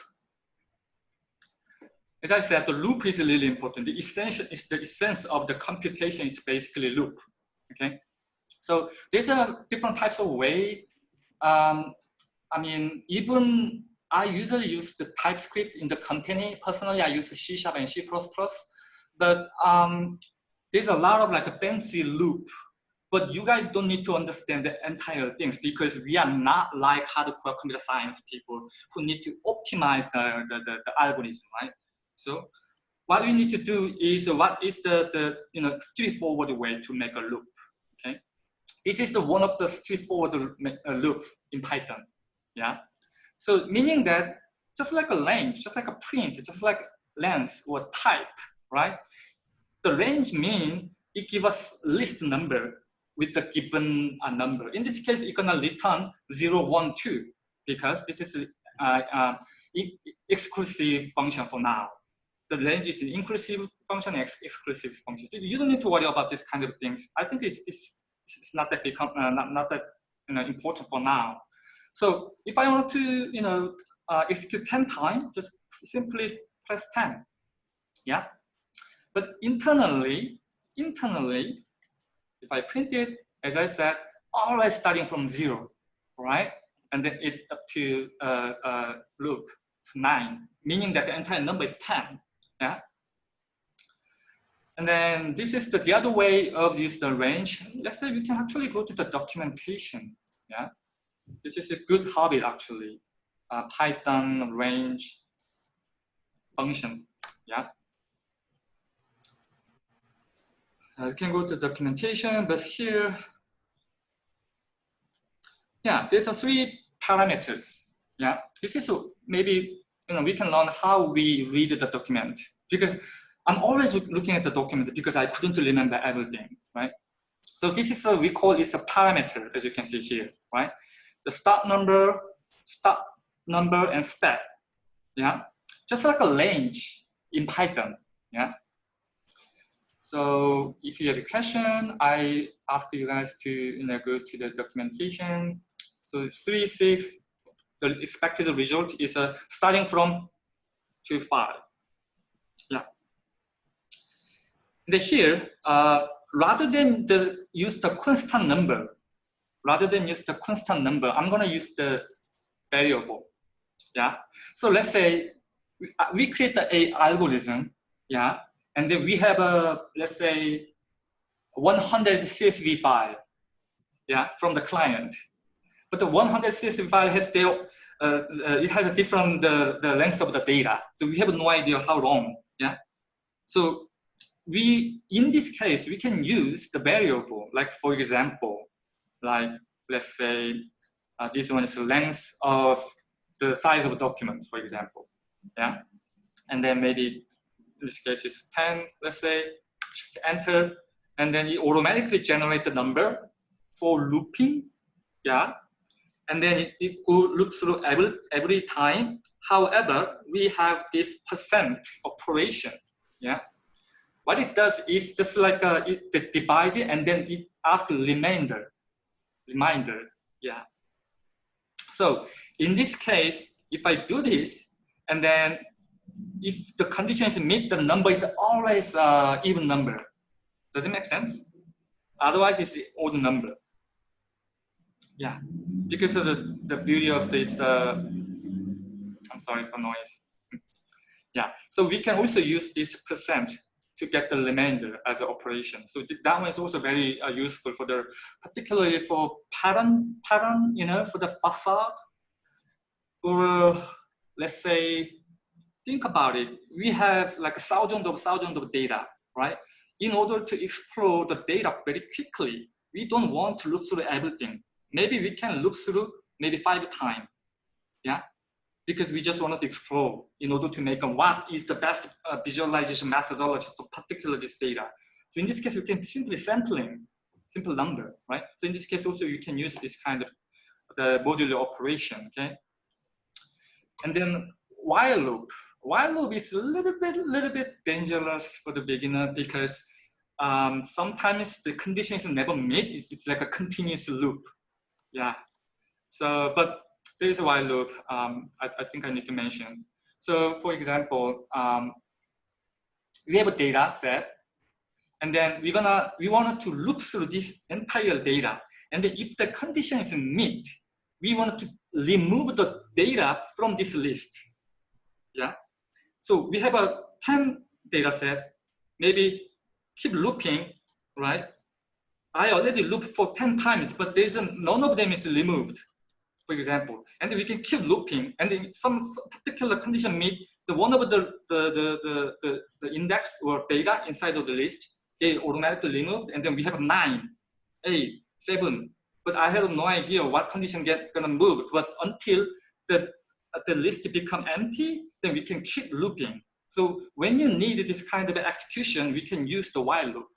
As I said, the loop is really important. The essential is the essence of the computation is basically loop. Okay, so there's a different types of way. Um, I mean, even I usually use the TypeScript in the company. Personally, I use C Sharp and C++, but um, there's a lot of like a fancy loop but you guys don't need to understand the entire things because we are not like hardcore computer science people who need to optimize the, the, the, the algorithm, right? So what we need to do is what is the, the you know straightforward way to make a loop, okay? This is the one of the straightforward uh, loop in Python, yeah? So meaning that just like a range, just like a print, just like length or type, right? The range mean it gives us list number with the given uh, number. In this case, you're gonna return 0, 1, 2 because this is uh, uh, exclusive function for now. The range is an inclusive function, ex exclusive function. So you don't need to worry about this kind of things. I think it's, it's, it's not that become, uh, not, not that you know, important for now. So if I want to, you know, uh, execute 10 times, just simply press 10. Yeah. But internally, internally, if I print it, as I said, always starting from zero, right? And then it up to uh, uh, loop to nine, meaning that the entire number is 10, yeah? And then this is the, the other way of use the range. Let's say we can actually go to the documentation, yeah? This is a good habit actually, uh, Python range function, yeah? Uh, you can go to documentation, but here, yeah, there's a three parameters. Yeah, this is maybe you know we can learn how we read the document because I'm always looking at the document because I couldn't remember everything, right? So this is a, we call this a parameter, as you can see here, right? The start number, start number, and step, yeah? Just like a range in Python, yeah? So if you have a question, I ask you guys to you know, go to the documentation. So three, six, the expected result is uh, starting from two, five. Yeah. And here, uh, rather than the, use the constant number, rather than use the constant number, I'm gonna use the variable. Yeah. So let's say we, uh, create the a algorithm. Yeah and then we have a, let's say, 100 CSV file, yeah, from the client. But the 100 CSV file has their, uh, uh, it has a different, the, the length of the data. So we have no idea how long, yeah. So we, in this case, we can use the variable, like for example, like let's say uh, this one is the length of the size of a document, for example, yeah. And then maybe this case is 10, let's say, enter, and then it automatically generate the number for looping, yeah. And then it, will loop through every, every time. However, we have this percent operation, yeah. What it does is just like a, it divide it and then it asks remainder, reminder, yeah. So in this case, if I do this, and then if the condition is meet, the number is always uh, even number. Does it make sense? Otherwise, it's the odd number. yeah, because of the, the beauty of this, uh, I'm sorry for noise. Yeah, so we can also use this percent to get the remainder as an operation. So that one is also very uh, useful for the, particularly for pattern, pattern, you know, for the facade. Or let's say, think about it. We have like thousands of thousands of data, right? In order to explore the data very quickly, we don't want to look through everything. Maybe we can look through maybe five times, yeah? Because we just wanted to explore in order to make a, what is the best uh, visualization methodology for particular this data. So in this case, we can simply sampling, simple number, right? So in this case also you can use this kind of the modular operation, okay? And then while loop. While loop is a little bit, little bit dangerous for the beginner because um, sometimes the conditions never meet. It's, it's like a continuous loop. Yeah. So, but there is a while loop. Um, I, I think I need to mention. So, for example, um, we have a data set, and then we're gonna we wanted to look through this entire data, and if the condition is meet, we want to remove the data from this list. Yeah. So we have a 10 data set, maybe keep looping, right? I already looped for 10 times, but there's none of them is removed, for example. And we can keep looping, and in some particular condition meet the one of the, the, the, the, the, the index or data inside of the list, they automatically removed, and then we have nine, eight, seven. But I have no idea what condition get gonna move. But until the the list become empty, then we can keep looping. So when you need this kind of execution, we can use the while loop.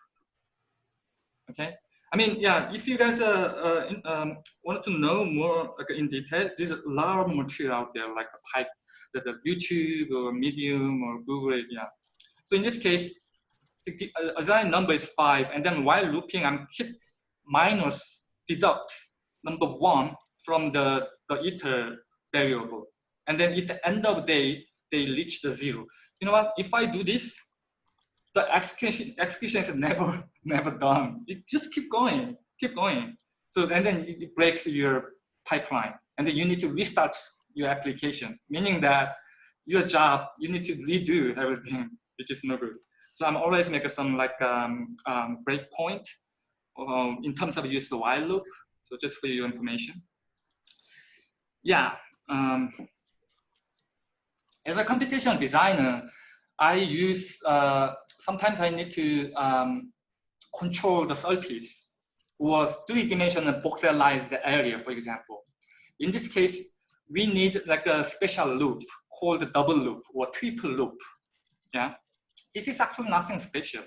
Okay. I mean, yeah, if you guys uh, uh, um, wanted to know more like, in detail, there's a lot of material out there, like Pipe, the, the YouTube or Medium or Google, yeah. So in this case, the uh, assign number is five, and then while looping, I'm keep minus deduct number one from the, the iter variable. And then at the end of the day, they reach the zero. You know what? If I do this, the execution, execution is never, never done. You just keep going, keep going. So, and then it breaks your pipeline. And then you need to restart your application, meaning that your job, you need to redo everything, which is no good. So I'm always making some like um, um, breakpoint um, in terms of use the while loop. So just for your information. Yeah. Um, as a computational designer, I use, uh, sometimes I need to um, control the surface or three-dimensional the area, for example. In this case, we need like a special loop called the double loop or triple loop. Yeah, this is actually nothing special,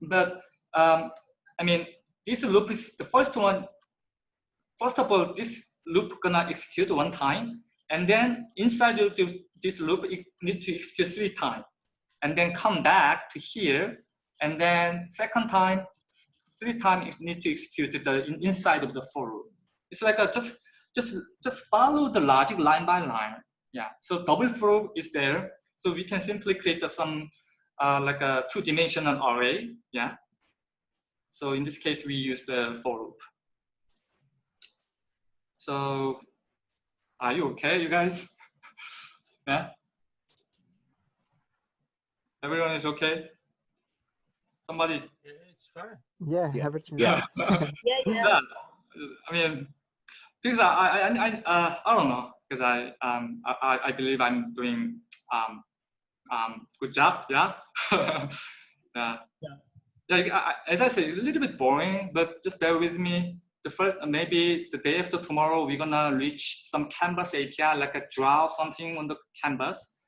but um, I mean, this loop is the first one. First of all, this loop gonna execute one time, and then inside of this loop, it need to execute three times and then come back to here. And then second time, three times it needs to execute the inside of the for loop. It's like a just, just, just follow the logic line by line. Yeah, so double for loop is there. So we can simply create some uh, like a two-dimensional array. Yeah. So in this case, we use the for loop. So are you okay, you guys? yeah? Everyone is okay? Somebody? Yeah, it's fine. Yeah, everything. Yeah. yeah, yeah. I mean, because I, I, I, uh, I don't know, because I, um, I, I believe I'm doing um, um, good job. Yeah. yeah. Yeah. Yeah. I, as I say, it's a little bit boring, but just bear with me. The first, maybe the day after tomorrow, we're gonna reach some Canvas API, like a draw something on the canvas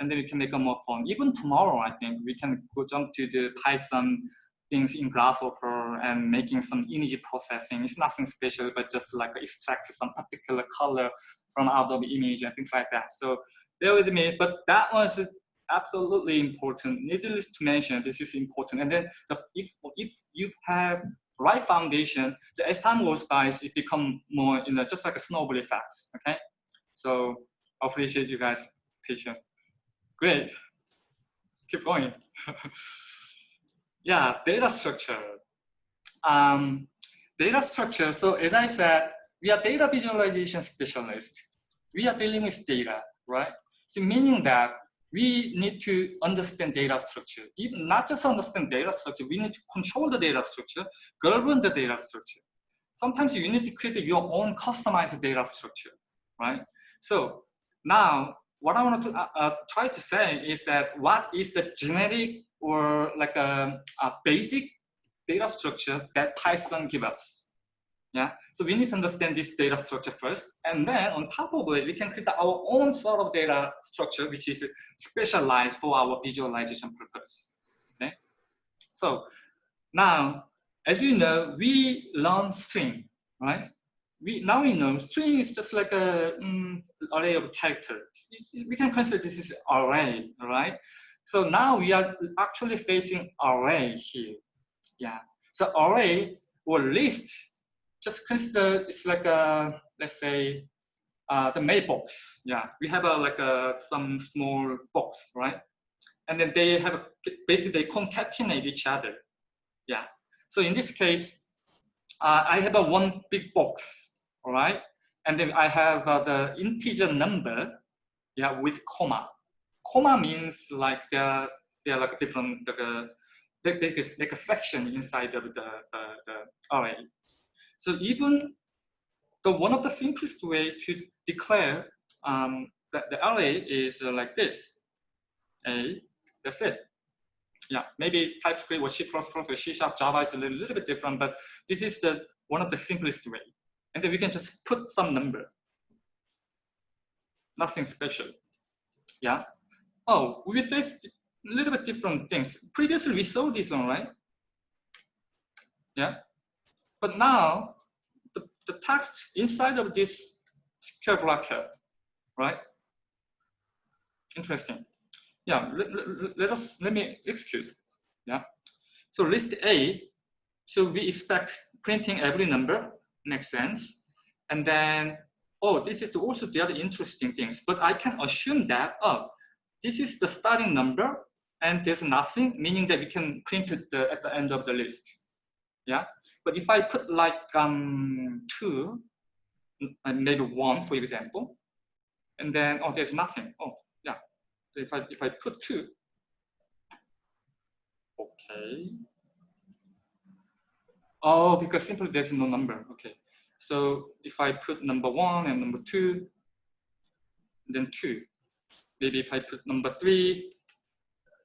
and then we can make a more fun. Even tomorrow, I think we can go jump to the Python things in Grasshopper and making some image processing. It's nothing special, but just like extract some particular color from out of image and things like that. So with me, but that was absolutely important. Needless to mention, this is important. And then the, if, if you have right foundation, so as time goes by, it become more, you know, just like a snowball effect, okay? So I appreciate you guys' patience. Great. Keep going. yeah, data structure. Um, data structure. So as I said, we are data visualization specialists. We are dealing with data, right? So meaning that we need to understand data structure. Even not just understand data structure, we need to control the data structure, govern the data structure. Sometimes you need to create your own customized data structure, right? So now what I want to uh, uh, try to say is that what is the generic or like a, a basic data structure that Python gives us? Yeah, so we need to understand this data structure first, and then on top of it, we can create our own sort of data structure, which is specialized for our visualization purpose. Okay, so now, as you know, we learn string, right? We now we know string is just like a um, array of characters. we can consider this is array, right? So now we are actually facing array here. Yeah. So array or list just consider it's like a let's say uh, the mailbox. Yeah, we have a like a some small box, right? And then they have basically they concatenate each other. Yeah. So in this case, uh, I have a one big box, all right? And then I have uh, the integer number, yeah, with comma. Comma means like they're they're like different a like, like a section inside of the, the, the array. So even the one of the simplest way to declare um, that the array is uh, like this. A, that's it. Yeah, maybe TypeScript or C++ or C Sharp Java is a little, little bit different, but this is the one of the simplest way. And then we can just put some number. Nothing special. Yeah. Oh, we faced a little bit different things. Previously we saw this one, right? Yeah. But now, the, the text inside of this square bracket, right? Interesting. Yeah, let, let, let us, let me excuse. Yeah. So list A, so we expect printing every number, makes sense. And then, oh, this is also the other interesting things, but I can assume that, oh, this is the starting number and there's nothing, meaning that we can print it the, at the end of the list. Yeah. But if I put like um, two, and maybe one, for example, and then, oh, there's nothing. Oh, yeah. If I, if I put two, okay. Oh, because simply there's no number. Okay. So if I put number one and number two, then two. Maybe if I put number three,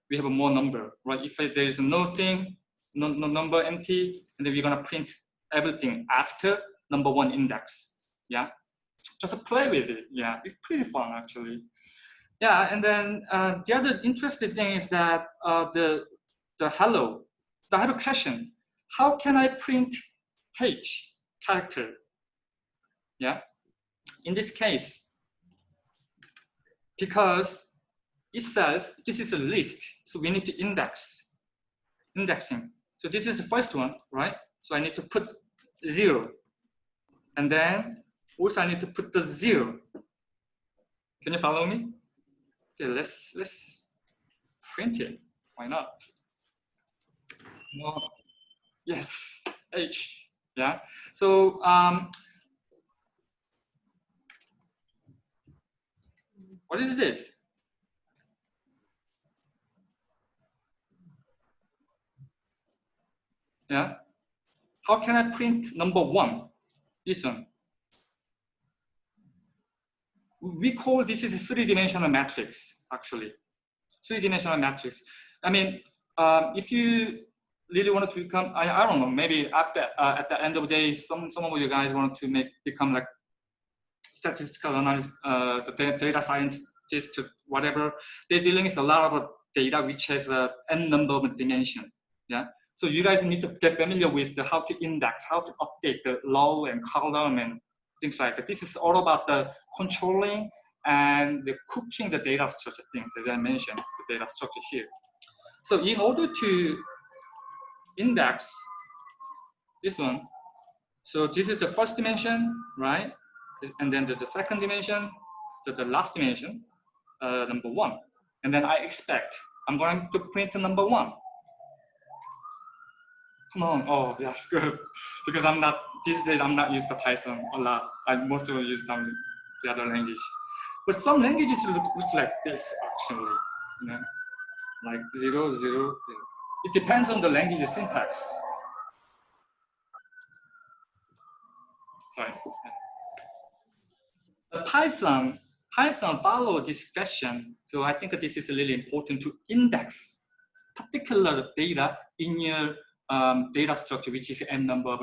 we have a more number, right? If I, there is no thing, no, no number empty, and then we're gonna print everything after number one index. Yeah, just play with it. Yeah, it's pretty fun actually. Yeah, and then uh, the other interesting thing is that uh, the the hello. I have a question. How can I print H character? Yeah, in this case, because itself, this is a list, so we need to index, indexing. So this is the first one, right? So I need to put zero. And then also I need to put the zero. Can you follow me? Okay, let's let's print it. Why not? No. Yes, H. Yeah. So um, what is this? Yeah. How can I print number one? Listen. We call this is a three-dimensional matrix, actually. Three-dimensional matrix. I mean, um, if you really wanted to become, I, I don't know, maybe the, uh, at the end of the day, some, some of you guys want to make become like statistical analyst, uh, the data scientist, whatever. They're dealing with a lot of data which has a n number of dimension. Yeah. So you guys need to get familiar with the how to index, how to update the row and column and things like that. This is all about the controlling and the cooking the data structure things, as I mentioned, the data structure here. So in order to index this one, so this is the first dimension, right? And then the, the second dimension, the, the last dimension, uh, number one. And then I expect I'm going to print number one Come on. Oh, that's good. because I'm not, these days I'm not used to Python a lot. I mostly use them, the other language. But some languages look, look like this actually, you know, like zero, zero. It depends on the language syntax. Sorry. Python, Python follow this fashion. So I think this is really important to index particular data in your um, data structure, which is n number of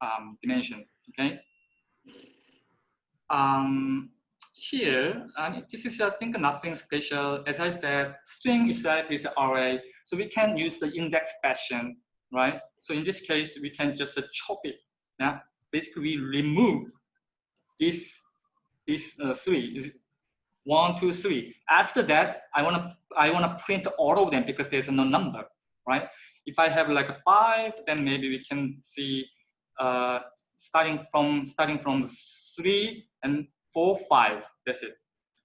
um, dimension. Okay. Um, here, and this is I think nothing special. As I said, string itself is array, so we can use the index fashion, right? So in this case, we can just chop it. Yeah, basically we remove this this uh, three is one, two, three. After that, I wanna I wanna print all of them because there's no number, right? If I have like a five, then maybe we can see uh, starting from starting from three and four, five. That's it.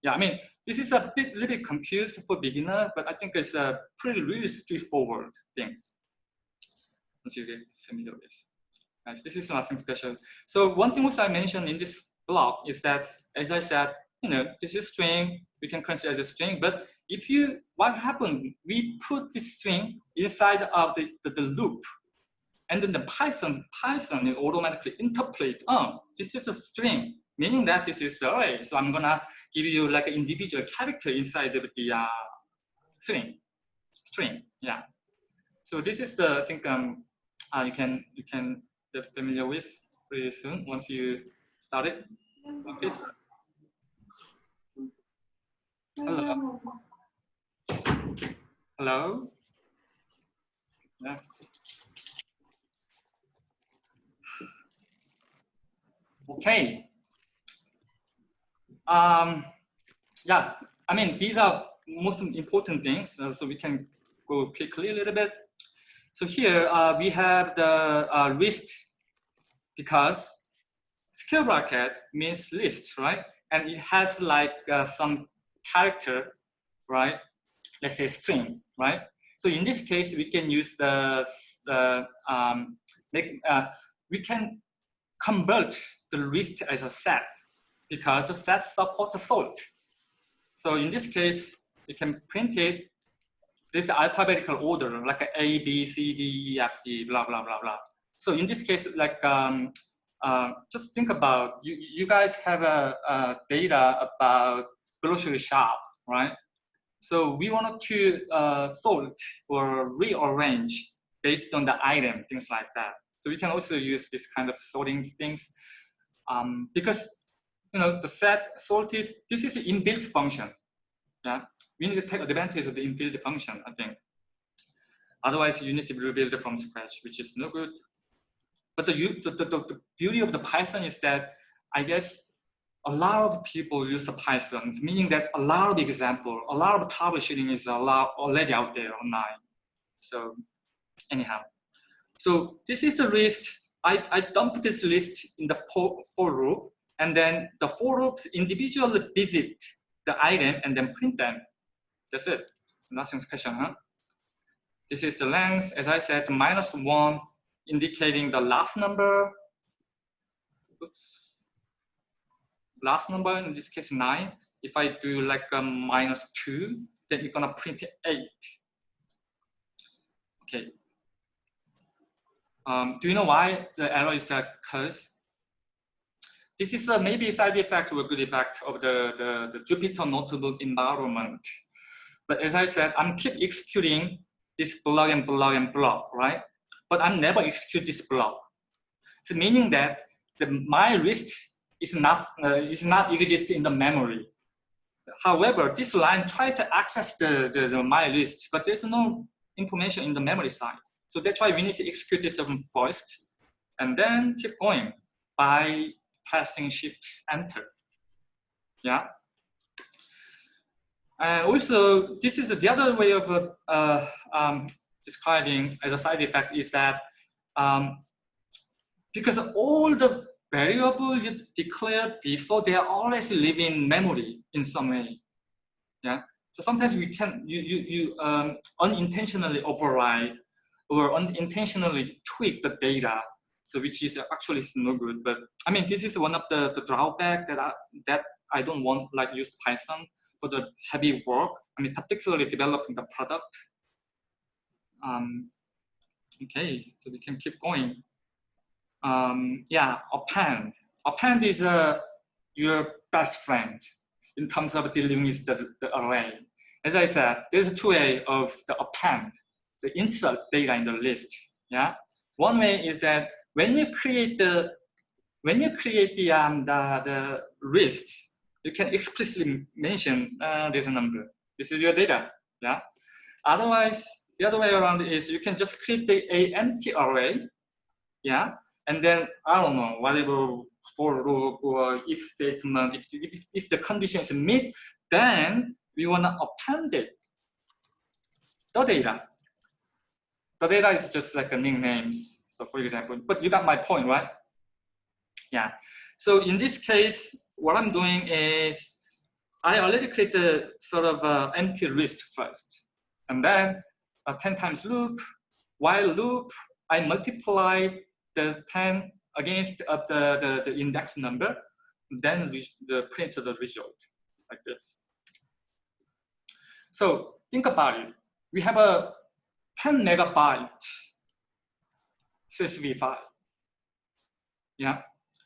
Yeah, I mean this is a bit little bit confused for beginner, but I think it's a pretty really straightforward things. Once you get familiar with this. Nice. This is nothing special. So one thing which I mentioned in this block is that, as I said, you know, this is string. We can consider as a string, but if you, what happened? We put this string inside of the, the, the loop, and then the Python Python is automatically interpret. Oh, this is a string, meaning that this is the array. So I'm gonna give you like an individual character inside of the uh, string. String, yeah. So this is the I think um, uh, you can you can get familiar with pretty soon once you start it. Okay. Hello. Hello. Yeah. Okay. Um, yeah, I mean, these are most important things, uh, so we can go quickly a little bit. So here uh, we have the uh, list because square bracket means list, right? And it has like uh, some character, right? Let's say string, right? So in this case, we can use the, the um, uh, we can convert the list as a set because the set supports sort. So in this case, you can print it this alphabetical order, like A, B, C, D, E, F, G, blah, blah, blah, blah. So in this case, like, um, uh, just think about, you, you guys have a, a data about grocery shop, right? So we wanted to uh, sort or rearrange based on the item, things like that. So we can also use this kind of sorting things um, because you know the set sorted. This is an inbuilt function. Yeah, we need to take advantage of the inbuilt function. I think. Otherwise, you need to rebuild it from scratch, which is no good. But the, the, the, the beauty of the Python is that I guess a lot of people use the Python, meaning that a lot of example, a lot of troubleshooting is a lot already out there online. So anyhow, so this is the list. I, I dump this list in the for loop, and then the for loops individually visit the item and then print them. That's it. Nothing special, huh? This is the length, as I said, minus one, indicating the last number. Oops last number, in this case nine, if I do like a minus two, then you're gonna print eight. Okay. Um, do you know why the error is occurs? This is a maybe side effect or a good effect of the, the, the Jupyter notebook environment. But as I said, I'm keep executing this block and block and block, right? But I'm never execute this block. So meaning that the, my list is not, uh, is not exist in the memory. However, this line try to access the, the, the, my list, but there's no information in the memory side. So that's why we need to execute this first and then keep going by pressing shift enter. Yeah. And also, this is the other way of uh, uh, um, describing as a side effect is that um, because all the variable you declare before, they are always live in memory in some way. Yeah. So sometimes we can you you you um, unintentionally override or unintentionally tweak the data, so which is actually no good. But I mean, this is one of the, the drawback that I, that I don't want like use Python for the heavy work. I mean, particularly developing the product. Um, okay, so we can keep going. Um, yeah, append. Append is uh, your best friend in terms of dealing with the, the array. As I said, there's two way of the append, the insert data in the list. Yeah, one way is that when you create the when you create the um the the list, you can explicitly mention uh, a number. This is your data. Yeah. Otherwise, the other way around is you can just create the, a empty array. Yeah. And then I don't know whatever for loop or if statement. If if, if the condition is met, then we wanna append it. The data. The data is just like a nicknames. So for example, but you got my point, right? Yeah. So in this case, what I'm doing is I already created sort of an empty list first. And then a 10 times loop, while loop, I multiply the 10 against uh, the, the, the index number, then the print the result like this. So think about it. We have a 10 megabyte CSV file. Yeah,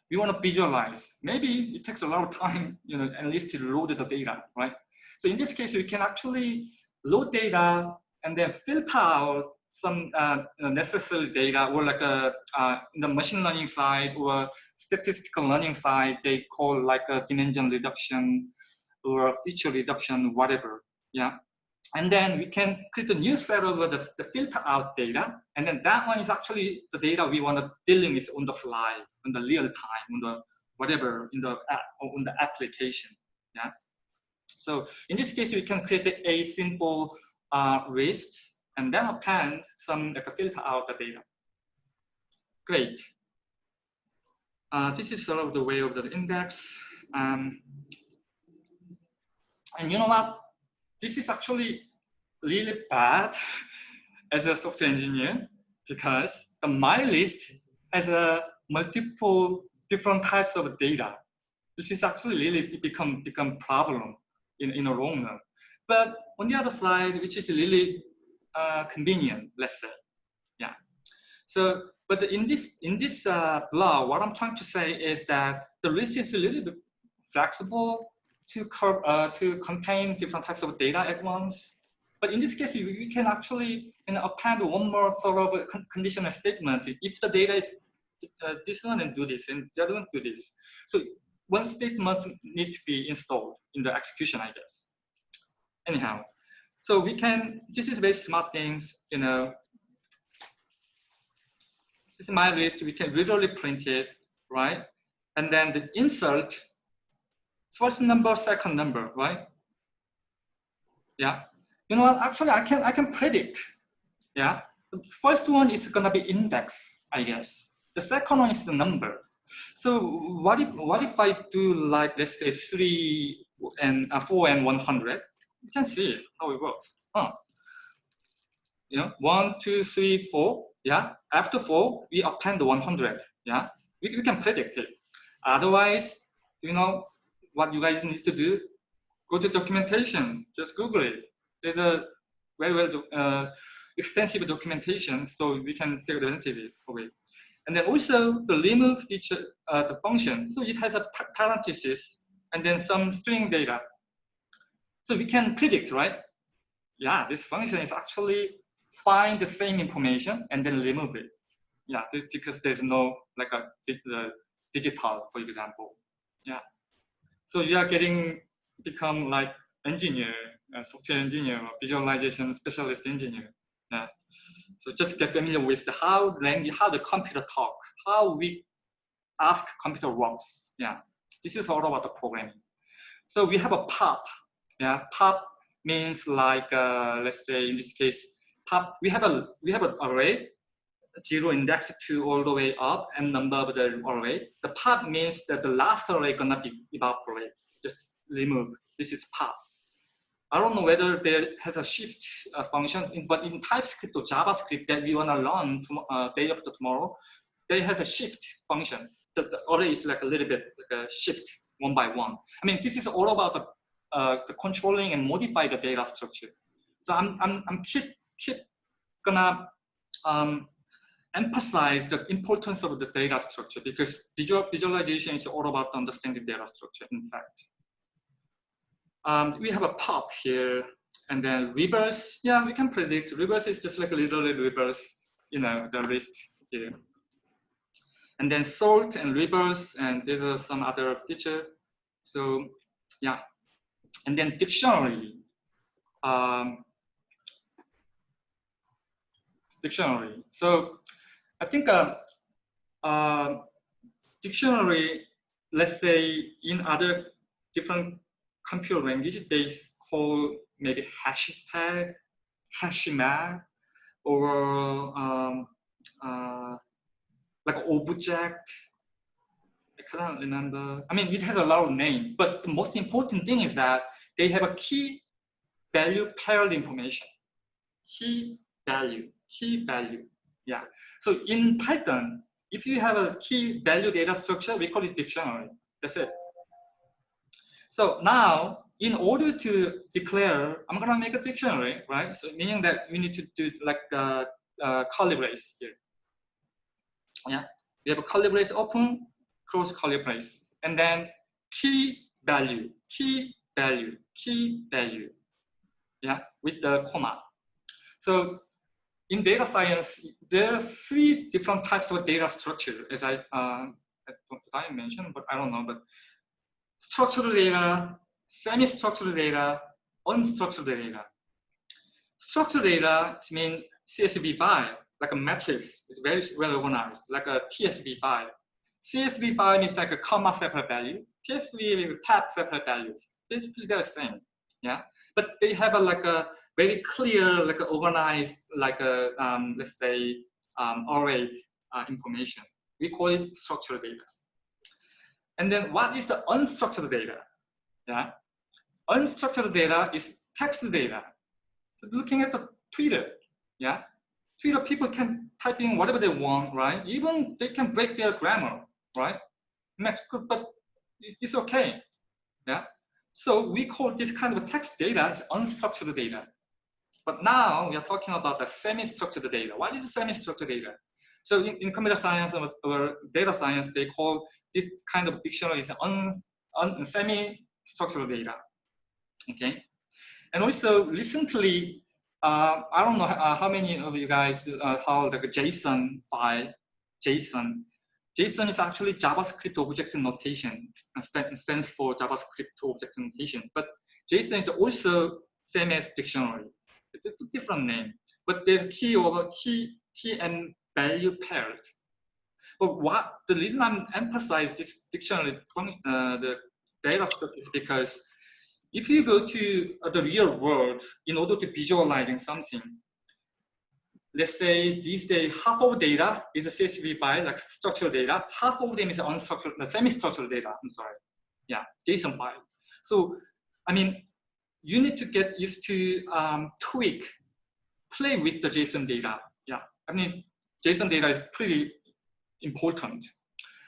we want to visualize. Maybe it takes a lot of time, you know, at least to load the data, right? So in this case, we can actually load data and then filter out some uh, necessary data or like a, uh, in the machine learning side or statistical learning side, they call like a dimension reduction or feature reduction, whatever, yeah. And then we can create a new set of the, the filter out data. And then that one is actually the data we want to dealing with on the fly, on the real time, on the whatever, in the on the application. Yeah. So in this case, we can create a simple uh, list and then append some like filter out the data. Great. Uh, this is sort of the way of the index. Um, and you know what? This is actually really bad as a software engineer because the my list has a multiple different types of data, which is actually really become become problem in, in a long run. But on the other side, which is really uh, convenient, let's say. Yeah. So, but in this in this uh, blog, what I'm trying to say is that the list is a little bit flexible to uh, to contain different types of data at once. But in this case, we can actually you know, append one more sort of conditional statement. If the data is uh, this one and do this, and the other one do this. So one statement need to be installed in the execution, I guess. Anyhow, so we can, this is very smart things, you know. This is my list, we can literally print it, right? And then the insert, first number, second number, right? Yeah. You know what, actually I can, I can predict, yeah. The first one is gonna be index, I guess. The second one is the number. So what if, what if I do like, let's say three and uh, four and 100? you can see how it works. Huh. You know, one, two, three, four. Yeah. After four, we append 100. Yeah. We, we can predict it. Otherwise, you know, what you guys need to do, go to documentation, just Google it. There's a very well uh, extensive documentation, so we can take advantage of it. And then also the remove feature, uh, the function. So it has a parenthesis and then some string data. So we can predict, right? Yeah, this function is actually find the same information and then remove it. Yeah, because there's no like a the digital, for example. Yeah. So you are getting become like engineer, software engineer, or visualization specialist engineer. Yeah. So just get familiar with the how language, how the computer talk, how we ask computer works. Yeah. This is all about the programming. So we have a pop yeah, pop means like uh, let's say in this case, pop. We have a we have an array, zero index to all the way up, and number of the array. The pop means that the last array gonna be evaporate, just remove. This is pop. I don't know whether there has a shift uh, function, but in TypeScript or JavaScript that we want to learn to, uh, day after tomorrow, there has a shift function. The, the array is like a little bit like a shift one by one. I mean, this is all about the, uh, the controlling and modify the data structure. So I'm, I'm, I'm keep, keep gonna um, emphasize the importance of the data structure because visual, visualization is all about understanding data structure, in fact. Um, we have a pop here and then reverse. Yeah, we can predict. Reverse is just like a literally reverse, you know, the list here. And then sort and reverse, and these are some other feature. So yeah, and then dictionary. Um, dictionary. So I think uh, uh, dictionary, let's say in other different computer language, they call maybe hashtag, hashmap, or um, uh, like object. I cannot remember. I mean, it has a lot of name, but the most important thing is that they have a key value paired information. Key value, key value. Yeah. So in Python, if you have a key value data structure, we call it dictionary. That's it. So now, in order to declare, I'm gonna make a dictionary, right? So meaning that we need to do like uh, uh, curly brace here. Yeah, we have a curly brace open, close curly brace, and then key value, key value, key value. Yeah, with the comma. So in data science, there are three different types of data structure, as I, uh, I mentioned, but I don't know, but structured data, semi-structured data, unstructured data. Structured data means CSV file, like a matrix. It's very well organized, like a TSV file. CSV file means like a comma separate value. TSV is tab separate values. Basically, they're the same. Yeah, but they have a like a very clear, like organized, like a um, let's say um, array uh, information. We call it structured data. And then what is the unstructured data? Yeah, unstructured data is text data. So looking at the Twitter, yeah, Twitter people can type in whatever they want, right? Even they can break their grammar, right? But it's okay, yeah. So we call this kind of text data as unstructured data. But now we are talking about the semi-structured data. What is semi-structured data? So in, in computer science or, data science, they call this kind of dictionary is un, un, semi-structured data. Okay, and also recently, uh, I don't know uh, how many of you guys uh, how the JSON file, JSON. JSON is actually JavaScript object notation, stands for JavaScript object notation. But JSON is also same as dictionary. It's a different name, but there's key over key, key and value paired. But what the reason I'm emphasize this dictionary uh, the data structure is because if you go to uh, the real world in order to visualizing something, let's say these days half of data is a CSV file, like structural data, half of them is unstructured, the semi-structured data, I'm sorry. Yeah, JSON file. So, I mean, you need to get used to um, tweak, play with the JSON data. Yeah, I mean, JSON data is pretty important.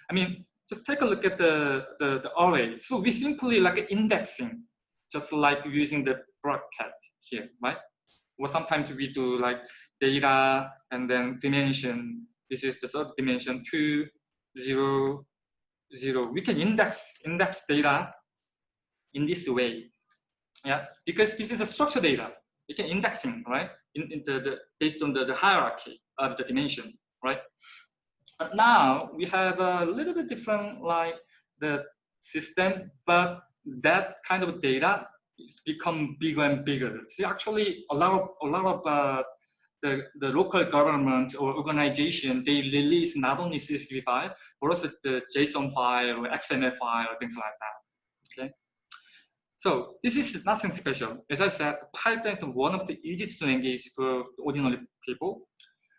I mean, just take a look at the, the, the array. So we simply like indexing, just like using the bracket here, right? Or sometimes we do like data and then dimension. This is the third dimension, two, zero, zero. We can index index data in this way yeah, because this is a structured data. You can indexing, right? In, in the, the, based on the, the hierarchy of the dimension, right? But now we have a little bit different like the system, but that kind of data is become bigger and bigger. See, actually, a lot of a lot of uh, the the local government or organization they release not only CSV file but also the JSON file or XML file or things like that. So this is nothing special. As I said, Python is one of the easiest languages for ordinary people.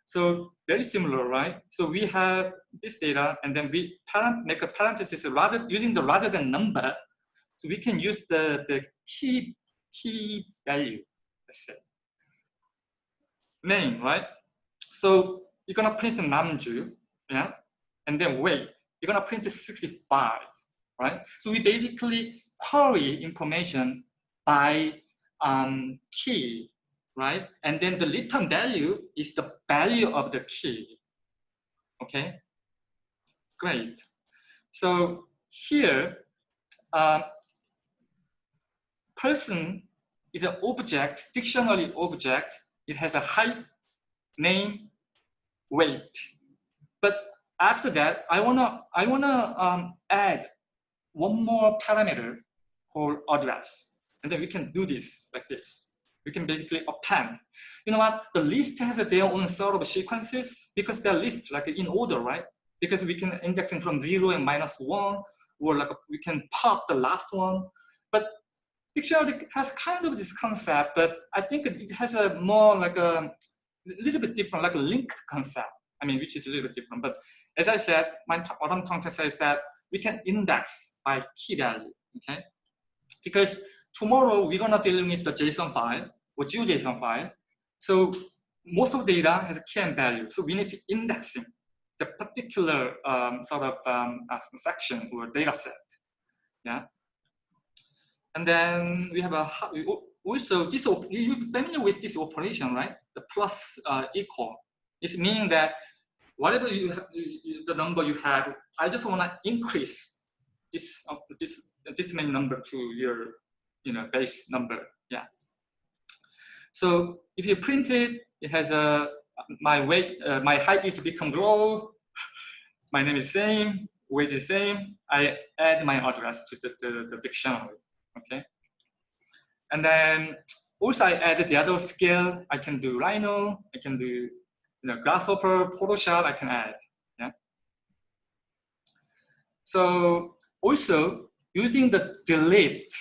So very similar, right? So we have this data and then we parent, make a parenthesis rather using the rather than number. So we can use the, the key, key value, let's say. Name, right? So you're gonna print Namju, yeah? And then wait, you're gonna print 65, right? So we basically query information by um, key, right? And then the return value is the value of the key, okay? Great. So here, uh, person is an object, dictionary object. It has a height, name, weight. But after that, I wanna I wanna um, add one more parameter called address, and then we can do this like this. We can basically append. You know what? The list has their own sort of sequences because they're lists like in order, right? Because we can indexing from zero and minus one, or like we can pop the last one. But dictionary has kind of this concept, but I think it has a more like a little bit different, like a linked concept. I mean, which is a little bit different. But as I said, my, what I'm trying to say is that we can index by key value, okay? Because tomorrow we're gonna dealing with the JSON file or GeoJSON file. So most of the data has a key and value. So we need to indexing the particular um, sort of um, uh, section or data set. Yeah. And then we have a also this you're familiar with this operation, right? The plus uh, equal. It's meaning that whatever you, you, the number you have, I just want to increase this uh, this this many number to your you know base number. Yeah. So if you print it, it has a my weight, uh, my height is become grow, my name is same, weight is same. I add my address to the, the, the dictionary, okay? And then also I added the other skill. I can do Rhino, I can do you know, Grasshopper, Photoshop, I can add, yeah? So also using the delete,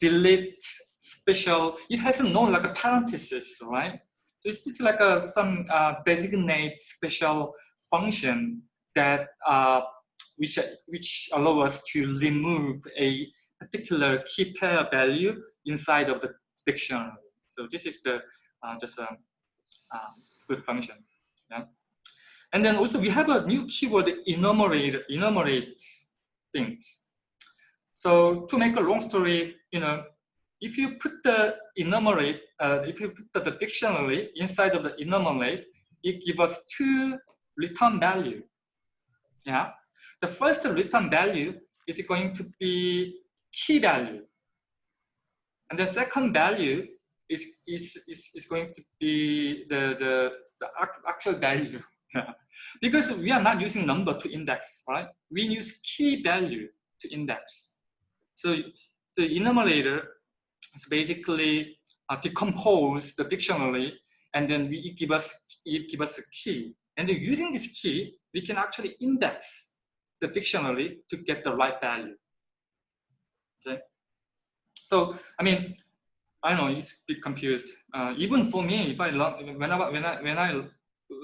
delete special, it has a no like a parenthesis, right? So it's just like a, some uh, designate special function that uh, which which allow us to remove a particular key pair value inside of the dictionary. So this is the uh, just a um, good function. Yeah. And then also we have a new keyword enumerate enumerate things. So to make a long story, you know, if you put the enumerate, uh, if you put the, the, dictionary inside of the enumerate, it gives us two return value. Yeah, the first return value is going to be key value, and the second value is is is, is going to be the the, the actual value. because we are not using number to index, right? We use key value to index. So the enumerator is basically uh, decompose the dictionary and then we, it give us it give us a key. And then using this key, we can actually index the dictionary to get the right value. Okay. So I mean, I know it's a bit confused. Uh, even for me, if I learn whenever when I when I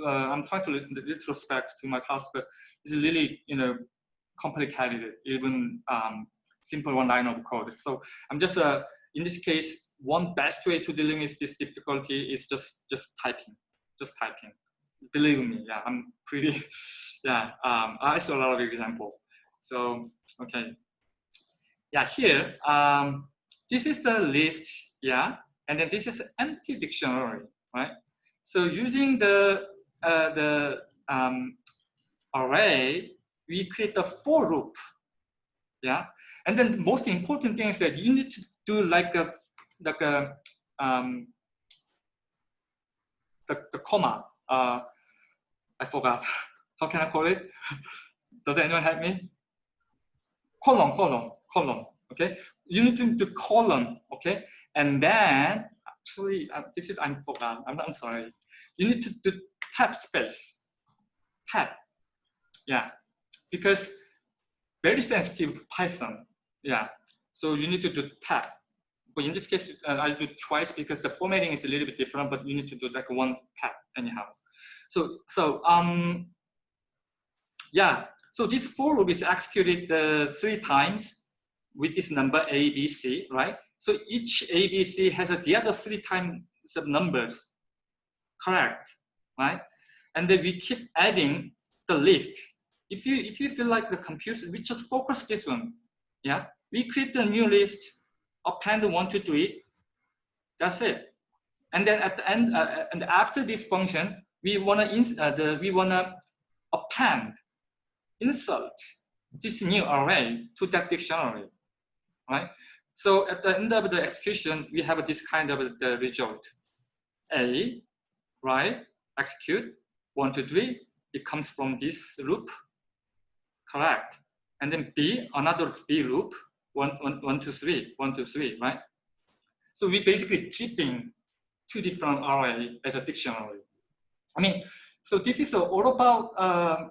uh, I'm trying to retrospect to my past, but it's really you know complicated. Even um, simple one line of code. So I'm just uh, in this case, one best way to dealing with this difficulty is just just typing, just typing. Believe me, yeah, I'm pretty, yeah. Um, I saw a lot of example. So okay, yeah. Here, um, this is the list, yeah, and then this is empty dictionary, right? So using the uh, the um, array, we create a for loop, yeah. And then the most important thing is that you need to do like a like a um, the, the comma. Uh, I forgot. How can I call it? Does anyone help me? Column, column, column. Okay. You need to do column. Okay. And then actually, uh, this is I'm forgot. I'm, I'm sorry. You need to do tab space. Tab. Yeah. Because very sensitive Python. Yeah. So you need to do tab but in this case, uh, I do twice because the formatting is a little bit different, but you need to do like one tab anyhow. So, so um, yeah, so this for loop is executed uh, three times with this number A, B, C, right? So each ABC has a, the other three times of numbers, correct, right? And then we keep adding the list. If you if you feel like the computer, we just focus this one, yeah. We create a new list, append one, three. That's it. And then at the end, uh, and after this function, we wanna ins uh, the we wanna append, insert this new array to that dictionary, right? So at the end of the execution, we have this kind of the result. A, right, execute, one, two, three, it comes from this loop, correct. And then B, another B loop, one, one, one, two, three, one, two, three, right? So we basically chipping two different array as a dictionary. I mean, so this is all about, uh,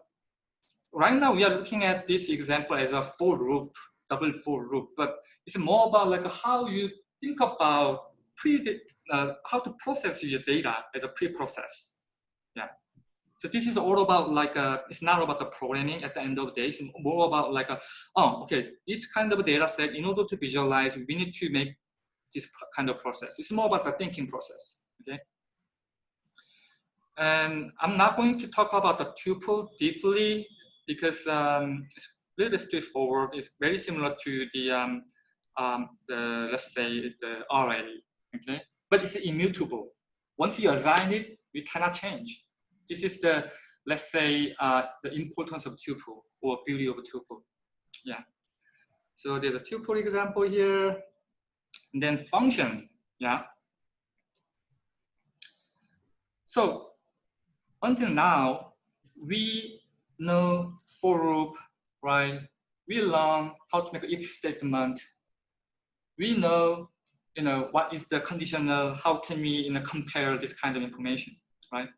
right now we are looking at this example as a for loop, double for loop, but it's more about like how you think about pre, uh, how to process your data as a pre-process. So this is all about like, a, uh, it's not about the programming at the end of the day. It's more about like, a, oh, okay, this kind of data set, in order to visualize, we need to make this kind of process. It's more about the thinking process, okay? And I'm not going to talk about the tuple deeply because um, it's really straightforward. It's very similar to the, um, um, the let's say, the array, okay? But it's immutable. Once you assign it, you cannot change. This is the, let's say, uh, the importance of tuple or beauty of tuple. Yeah. So there's a tuple example here. And then function, yeah. So until now, we know for loop, right? We learn how to make an if statement. We know, you know, what is the conditional, how can we you know, compare this kind of information, right?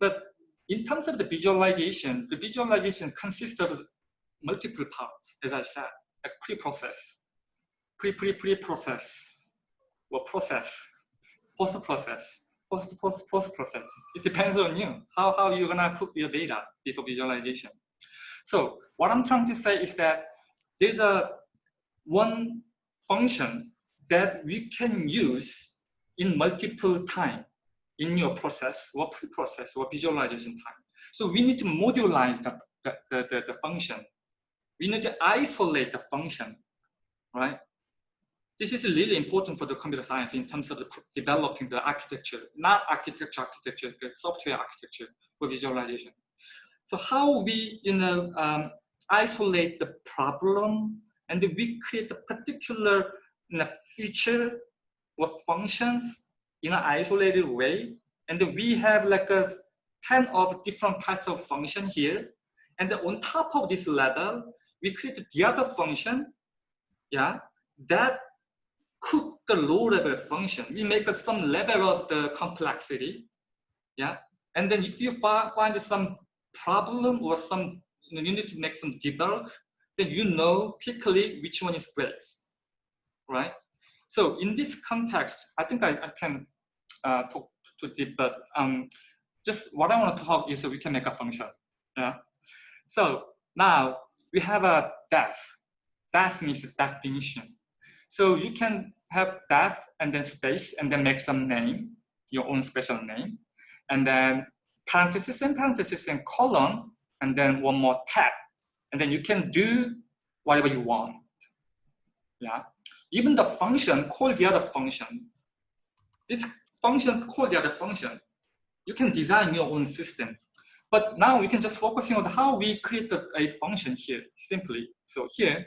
But in terms of the visualization, the visualization consists of multiple parts, as I said, like pre-process, pre-pre-pre-process, or process, post-process, post post post process. It depends on you how how you're gonna put your data before visualization. So what I'm trying to say is that there's a one function that we can use in multiple time in your process or pre-process or visualization time. So we need to modularize the, the, the, the function. We need to isolate the function, right? This is really important for the computer science in terms of developing the architecture, not architecture, architecture, the software architecture for visualization. So how we you know, um, isolate the problem and we create a particular you know, feature or functions in an isolated way. And we have like a 10 of different types of function here. And on top of this level, we create the other function, yeah, that cook the low level function. We make some level of the complexity. Yeah. And then if you find some problem or some, you, know, you need to make some debug, then you know quickly which one is breaks, right? So in this context, I think I, I can uh, talk too deep, but um, just what I want to talk is we can make a function. Yeah. So now we have a def. Def means definition. So you can have def and then space and then make some name, your own special name. And then parenthesis and parenthesis and colon, and then one more tab. And then you can do whatever you want. Yeah. Even the function call the other function. This function call the other function. You can design your own system. But now we can just focusing on how we create a function here simply. So here,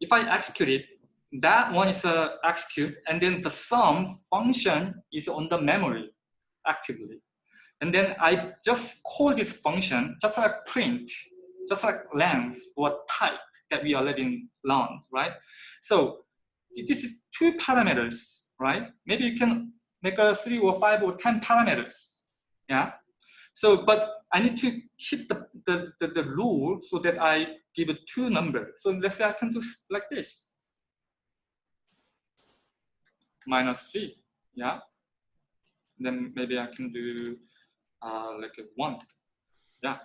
if I execute it, that one is uh, execute, and then the sum function is on the memory actively. And then I just call this function just like print, just like length or type that we already learned, right? So this is two parameters, right? Maybe you can make a three or five or 10 parameters, yeah? So, but I need to hit the, the, the, the rule so that I give it two numbers. So let's say I can do like this minus c, yeah? Then maybe I can do uh, like a one, yeah?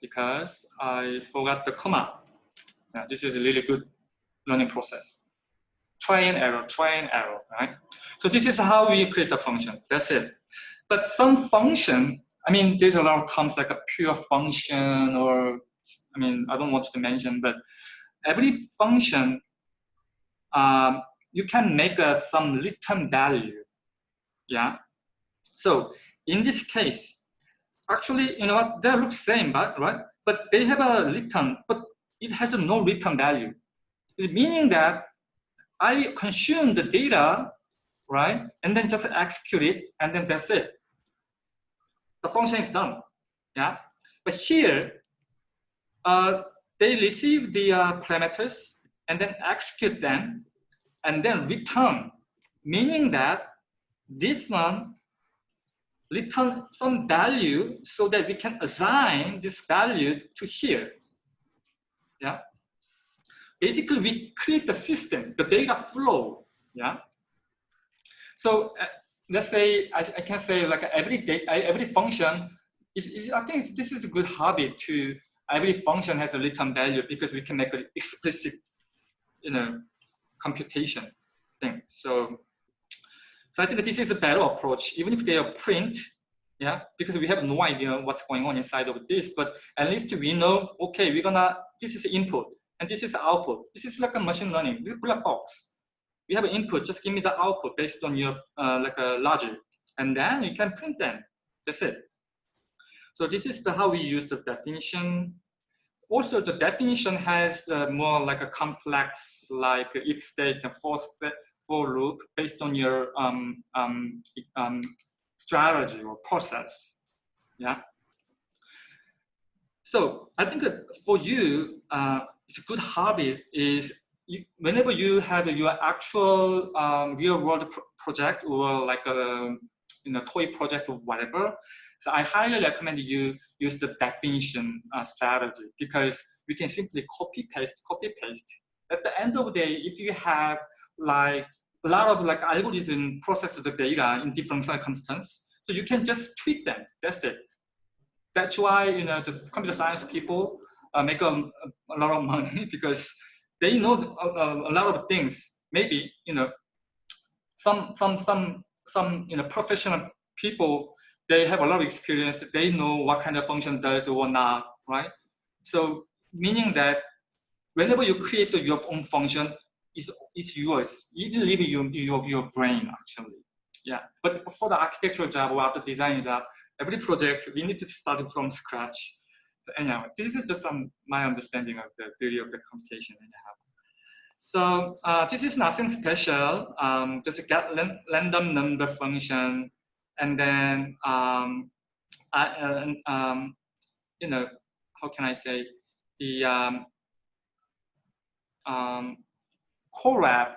Because I forgot the comma. Yeah, this is a really good learning process. try and error, try and error, right? So this is how we create a function, that's it. But some function, I mean, there's a lot of terms like a pure function or, I mean, I don't want to mention, but every function, um, you can make a, some return value, yeah? So in this case, actually, you know what, they look same, but, right? But they have a return, but it has no return value. Meaning that I consume the data, right? And then just execute it, and then that's it. The function is done, yeah? But here, uh, they receive the uh, parameters and then execute them and then return, meaning that this one return some value so that we can assign this value to here. Yeah. Basically, we create the system, the data flow. Yeah. So uh, let's say I, I, can say like every day, every function is, is I think this is a good habit to every function has a return value because we can make an explicit, you know, computation thing. So so I think this is a better approach, even if they are print, yeah, because we have no idea what's going on inside of this, but at least we know, okay, we're gonna, this is input and this is output. This is like a machine learning, this black box. We have an input, just give me the output based on your uh, like a logic, and then you can print them. That's it. So this is the, how we use the definition. Also, the definition has uh, more like a complex, like if state and for state, for loop based on your um, um, um, strategy or process. Yeah. So I think for you, uh, it's a good habit is you, whenever you have your actual um, real world pro project or like a you know toy project or whatever. So I highly recommend you use the definition uh, strategy because we can simply copy paste, copy paste. At the end of the day, if you have like a lot of like algorithm processes the data in different circumstances. So you can just tweak them. That's it. That's why you know the computer science people uh, make a, uh, a, lot of money because they know a, a, lot of things. Maybe you know some some some some you know professional people they have a lot of experience. They know what kind of function does or not, right? So meaning that whenever you create your own function, it's, it's yours. You live your, your, your brain actually. Yeah, but for the architectural job or the design job, every project, we need to start from scratch. But anyhow, this is just some my understanding of the theory of the computation anyhow. So uh, this is nothing special. Um, just get random number function, and then um, I, uh, um, you know, how can I say the um, um, Colab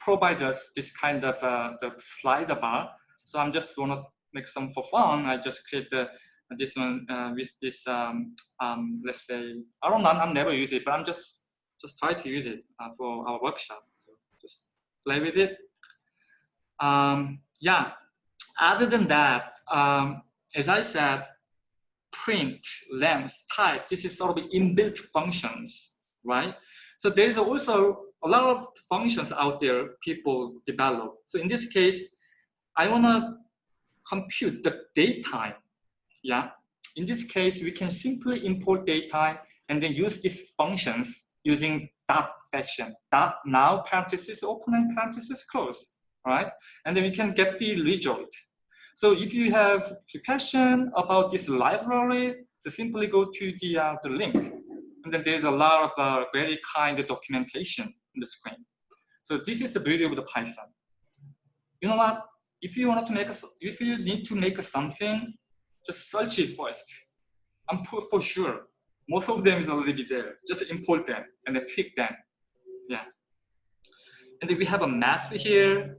provides us this kind of uh, the slider bar. So I'm just wanna make some for fun. I just create the this one uh, with this um, um, let's say I don't know I'm never use it, but I'm just just try to use it uh, for our workshop. So just play with it. Um, yeah. Other than that, um, as I said, print, length, type. This is sort of inbuilt functions, right? So there is also a lot of functions out there people develop. So in this case, I want to compute the datetime. Yeah. In this case, we can simply import datetime and then use these functions using dot fashion. Dot now parenthesis open and parenthesis close. Right? And then we can get the result. So if you have a question about this library, so simply go to the, uh, the link. And then there's a lot of uh, very kind documentation in the screen. So this is the beauty of the Python. You know what? If you want to make a, if you need to make something, just search it first. I'm for sure most of them is already there. Just import them and then tweak them. Yeah. And then we have a math here.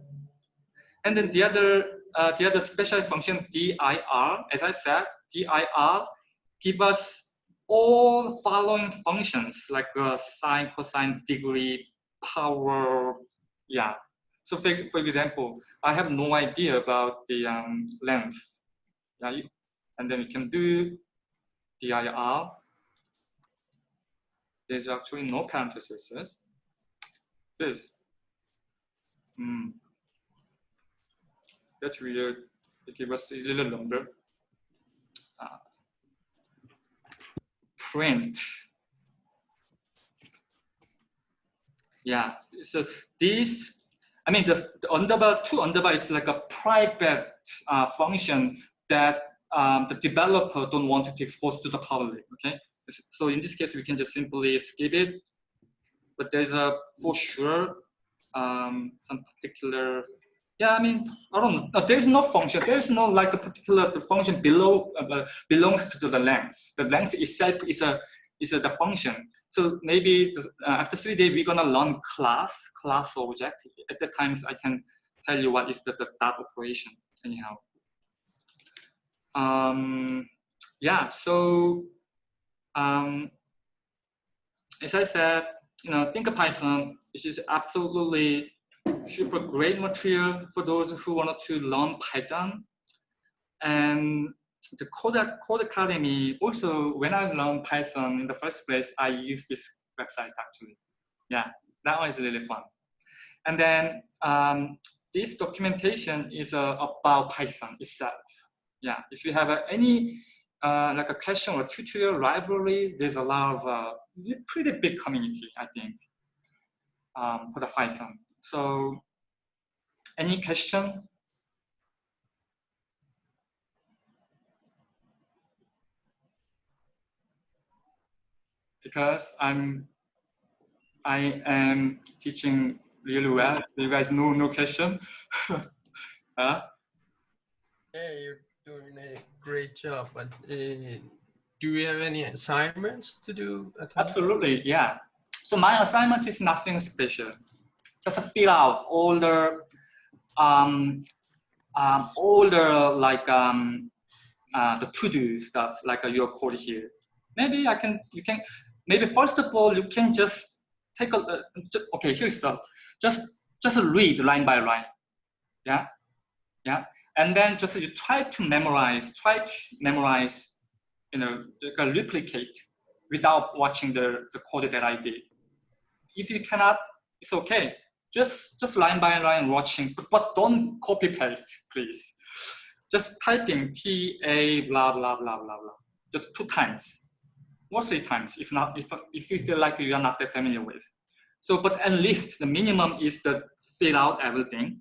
And then the other uh, the other special function dir, as I said, dir give us all following functions like uh, sine, cosine, degree, power, yeah. So for, for example, I have no idea about the um, length, yeah, and then we can do dir. There's actually no parentheses. This. Hmm. That's weird. It us a little number. Uh, print. Yeah, so this, I mean, the, the underbar, two underbar is like a private uh, function that um, the developer don't want to expose to the public, okay? So in this case, we can just simply skip it, but there's a, for sure, um, some particular, yeah, I mean, I don't know, there's no function, there's no like a particular the function below, uh, belongs to the length. The length itself is a, is the function. So maybe uh, after three days, we're gonna learn class, class object. At the times, I can tell you what is the, the that operation anyhow. Um, yeah, so um, as I said, you know, think of Python which is absolutely super great material for those who wanted to learn Python. And the Code, Codecademy, also when I learned Python in the first place, I used this website actually. Yeah, that was really fun. And then um, this documentation is uh, about Python itself. Yeah, if you have uh, any uh, like a question or tutorial library, there's a lot of uh, pretty big community, I think, um, for the Python. So any question? Because I'm, I am teaching really well. You guys know no question? huh? Hey, you're doing a great job, but uh, do you have any assignments to do at? Absolutely, yeah. So my assignment is nothing special. Just fill out all the, um, um, all the like um, uh, the to-do stuff like uh, your code here. Maybe I can, you can, maybe first of all, you can just take a, uh, just, okay, here's the, just, just read line by line. Yeah, yeah. And then just you try to memorize, try to memorize, you know, replicate without watching the, the code that I did. If you cannot, it's okay. Just, just line by line watching, but don't copy paste, please. Just typing TA blah, blah, blah, blah, blah. Just two times three times if not, if, if you feel like you are not that familiar with. So, but at least the minimum is to fill out everything,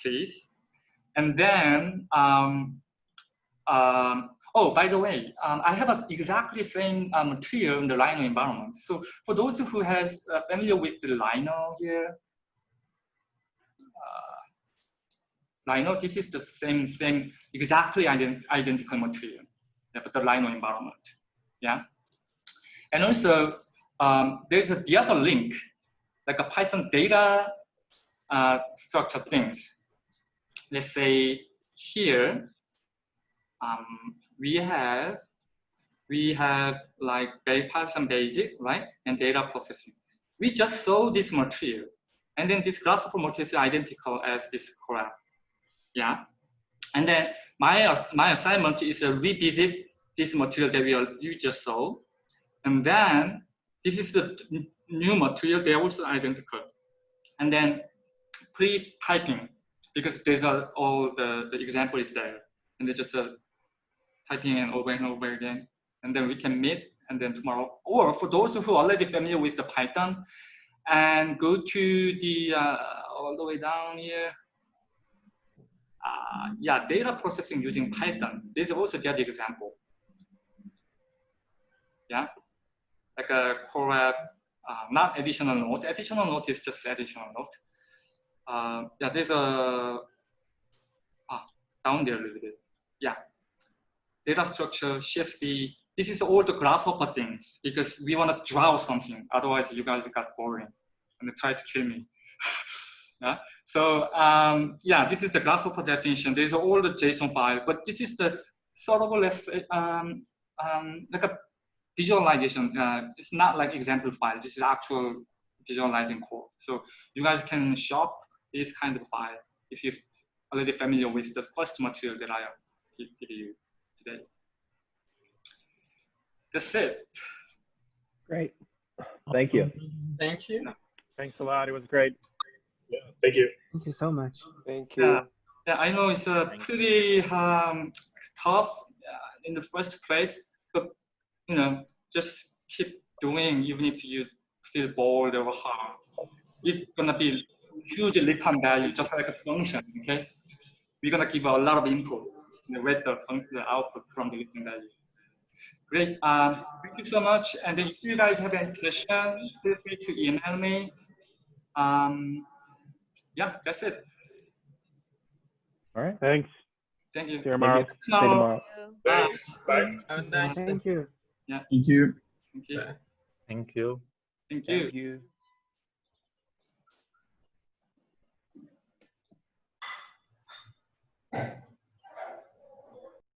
please. And then, um, um, oh, by the way, um, I have a exactly same material in the Rhino environment. So for those who has uh, familiar with the Rhino here, uh, Rhino, this is the same thing, exactly ident identical material, yeah, but the Rhino environment, yeah. And also, um, there's a, the other link, like a Python data uh, structure things let's say here, um, we have we have like Python basic, right? And data processing. We just saw this material. And then this grasshopper material is identical as this Colab. Yeah. And then my, my assignment is to revisit this material that we are, you just saw. And then this is the new material, they're also identical. And then please typing because these are all the, the example is there. And they just uh, typing in over and over again. And then we can meet and then tomorrow. Or for those who are already familiar with the Python and go to the, uh, all the way down here. Uh, yeah, data processing using Python. This is also the other example. Yeah, like a Colab, uh, not additional note. Additional note is just additional note uh, yeah, there's a, ah, down there a little bit. Yeah. Data structure, CSV, this is all the grasshopper things because we want to draw something. Otherwise you guys got boring and try to kill me. yeah. So um, yeah, this is the grasshopper definition. There's all the JSON file, but this is the sort of less um, um, like a visualization. Uh, it's not like example file. This is actual visualizing code. So you guys can shop this kind of file if you're already familiar with the first material that I give, give you today. That's it. Great. Thank you. Thank you. Thanks a lot. It was great. Yeah, thank you. Thank you so much. Thank you. Yeah, yeah, I know it's a pretty um, tough uh, in the first place, but you know, just keep doing even if you feel bored or hard. It's gonna be huge lifetime value, just like a function. Okay, we're gonna give a lot of input and with the function, the output from the lifetime value. Great. Um, thank you so much. And if you guys have any questions, feel free to email me. Um, yeah, that's it. All right. Thanks. Thank you. See you tomorrow. See you tomorrow. Thanks. Bye. Have a nice yeah. Thank you. Thank you. Thank you. Thank you. Thank you.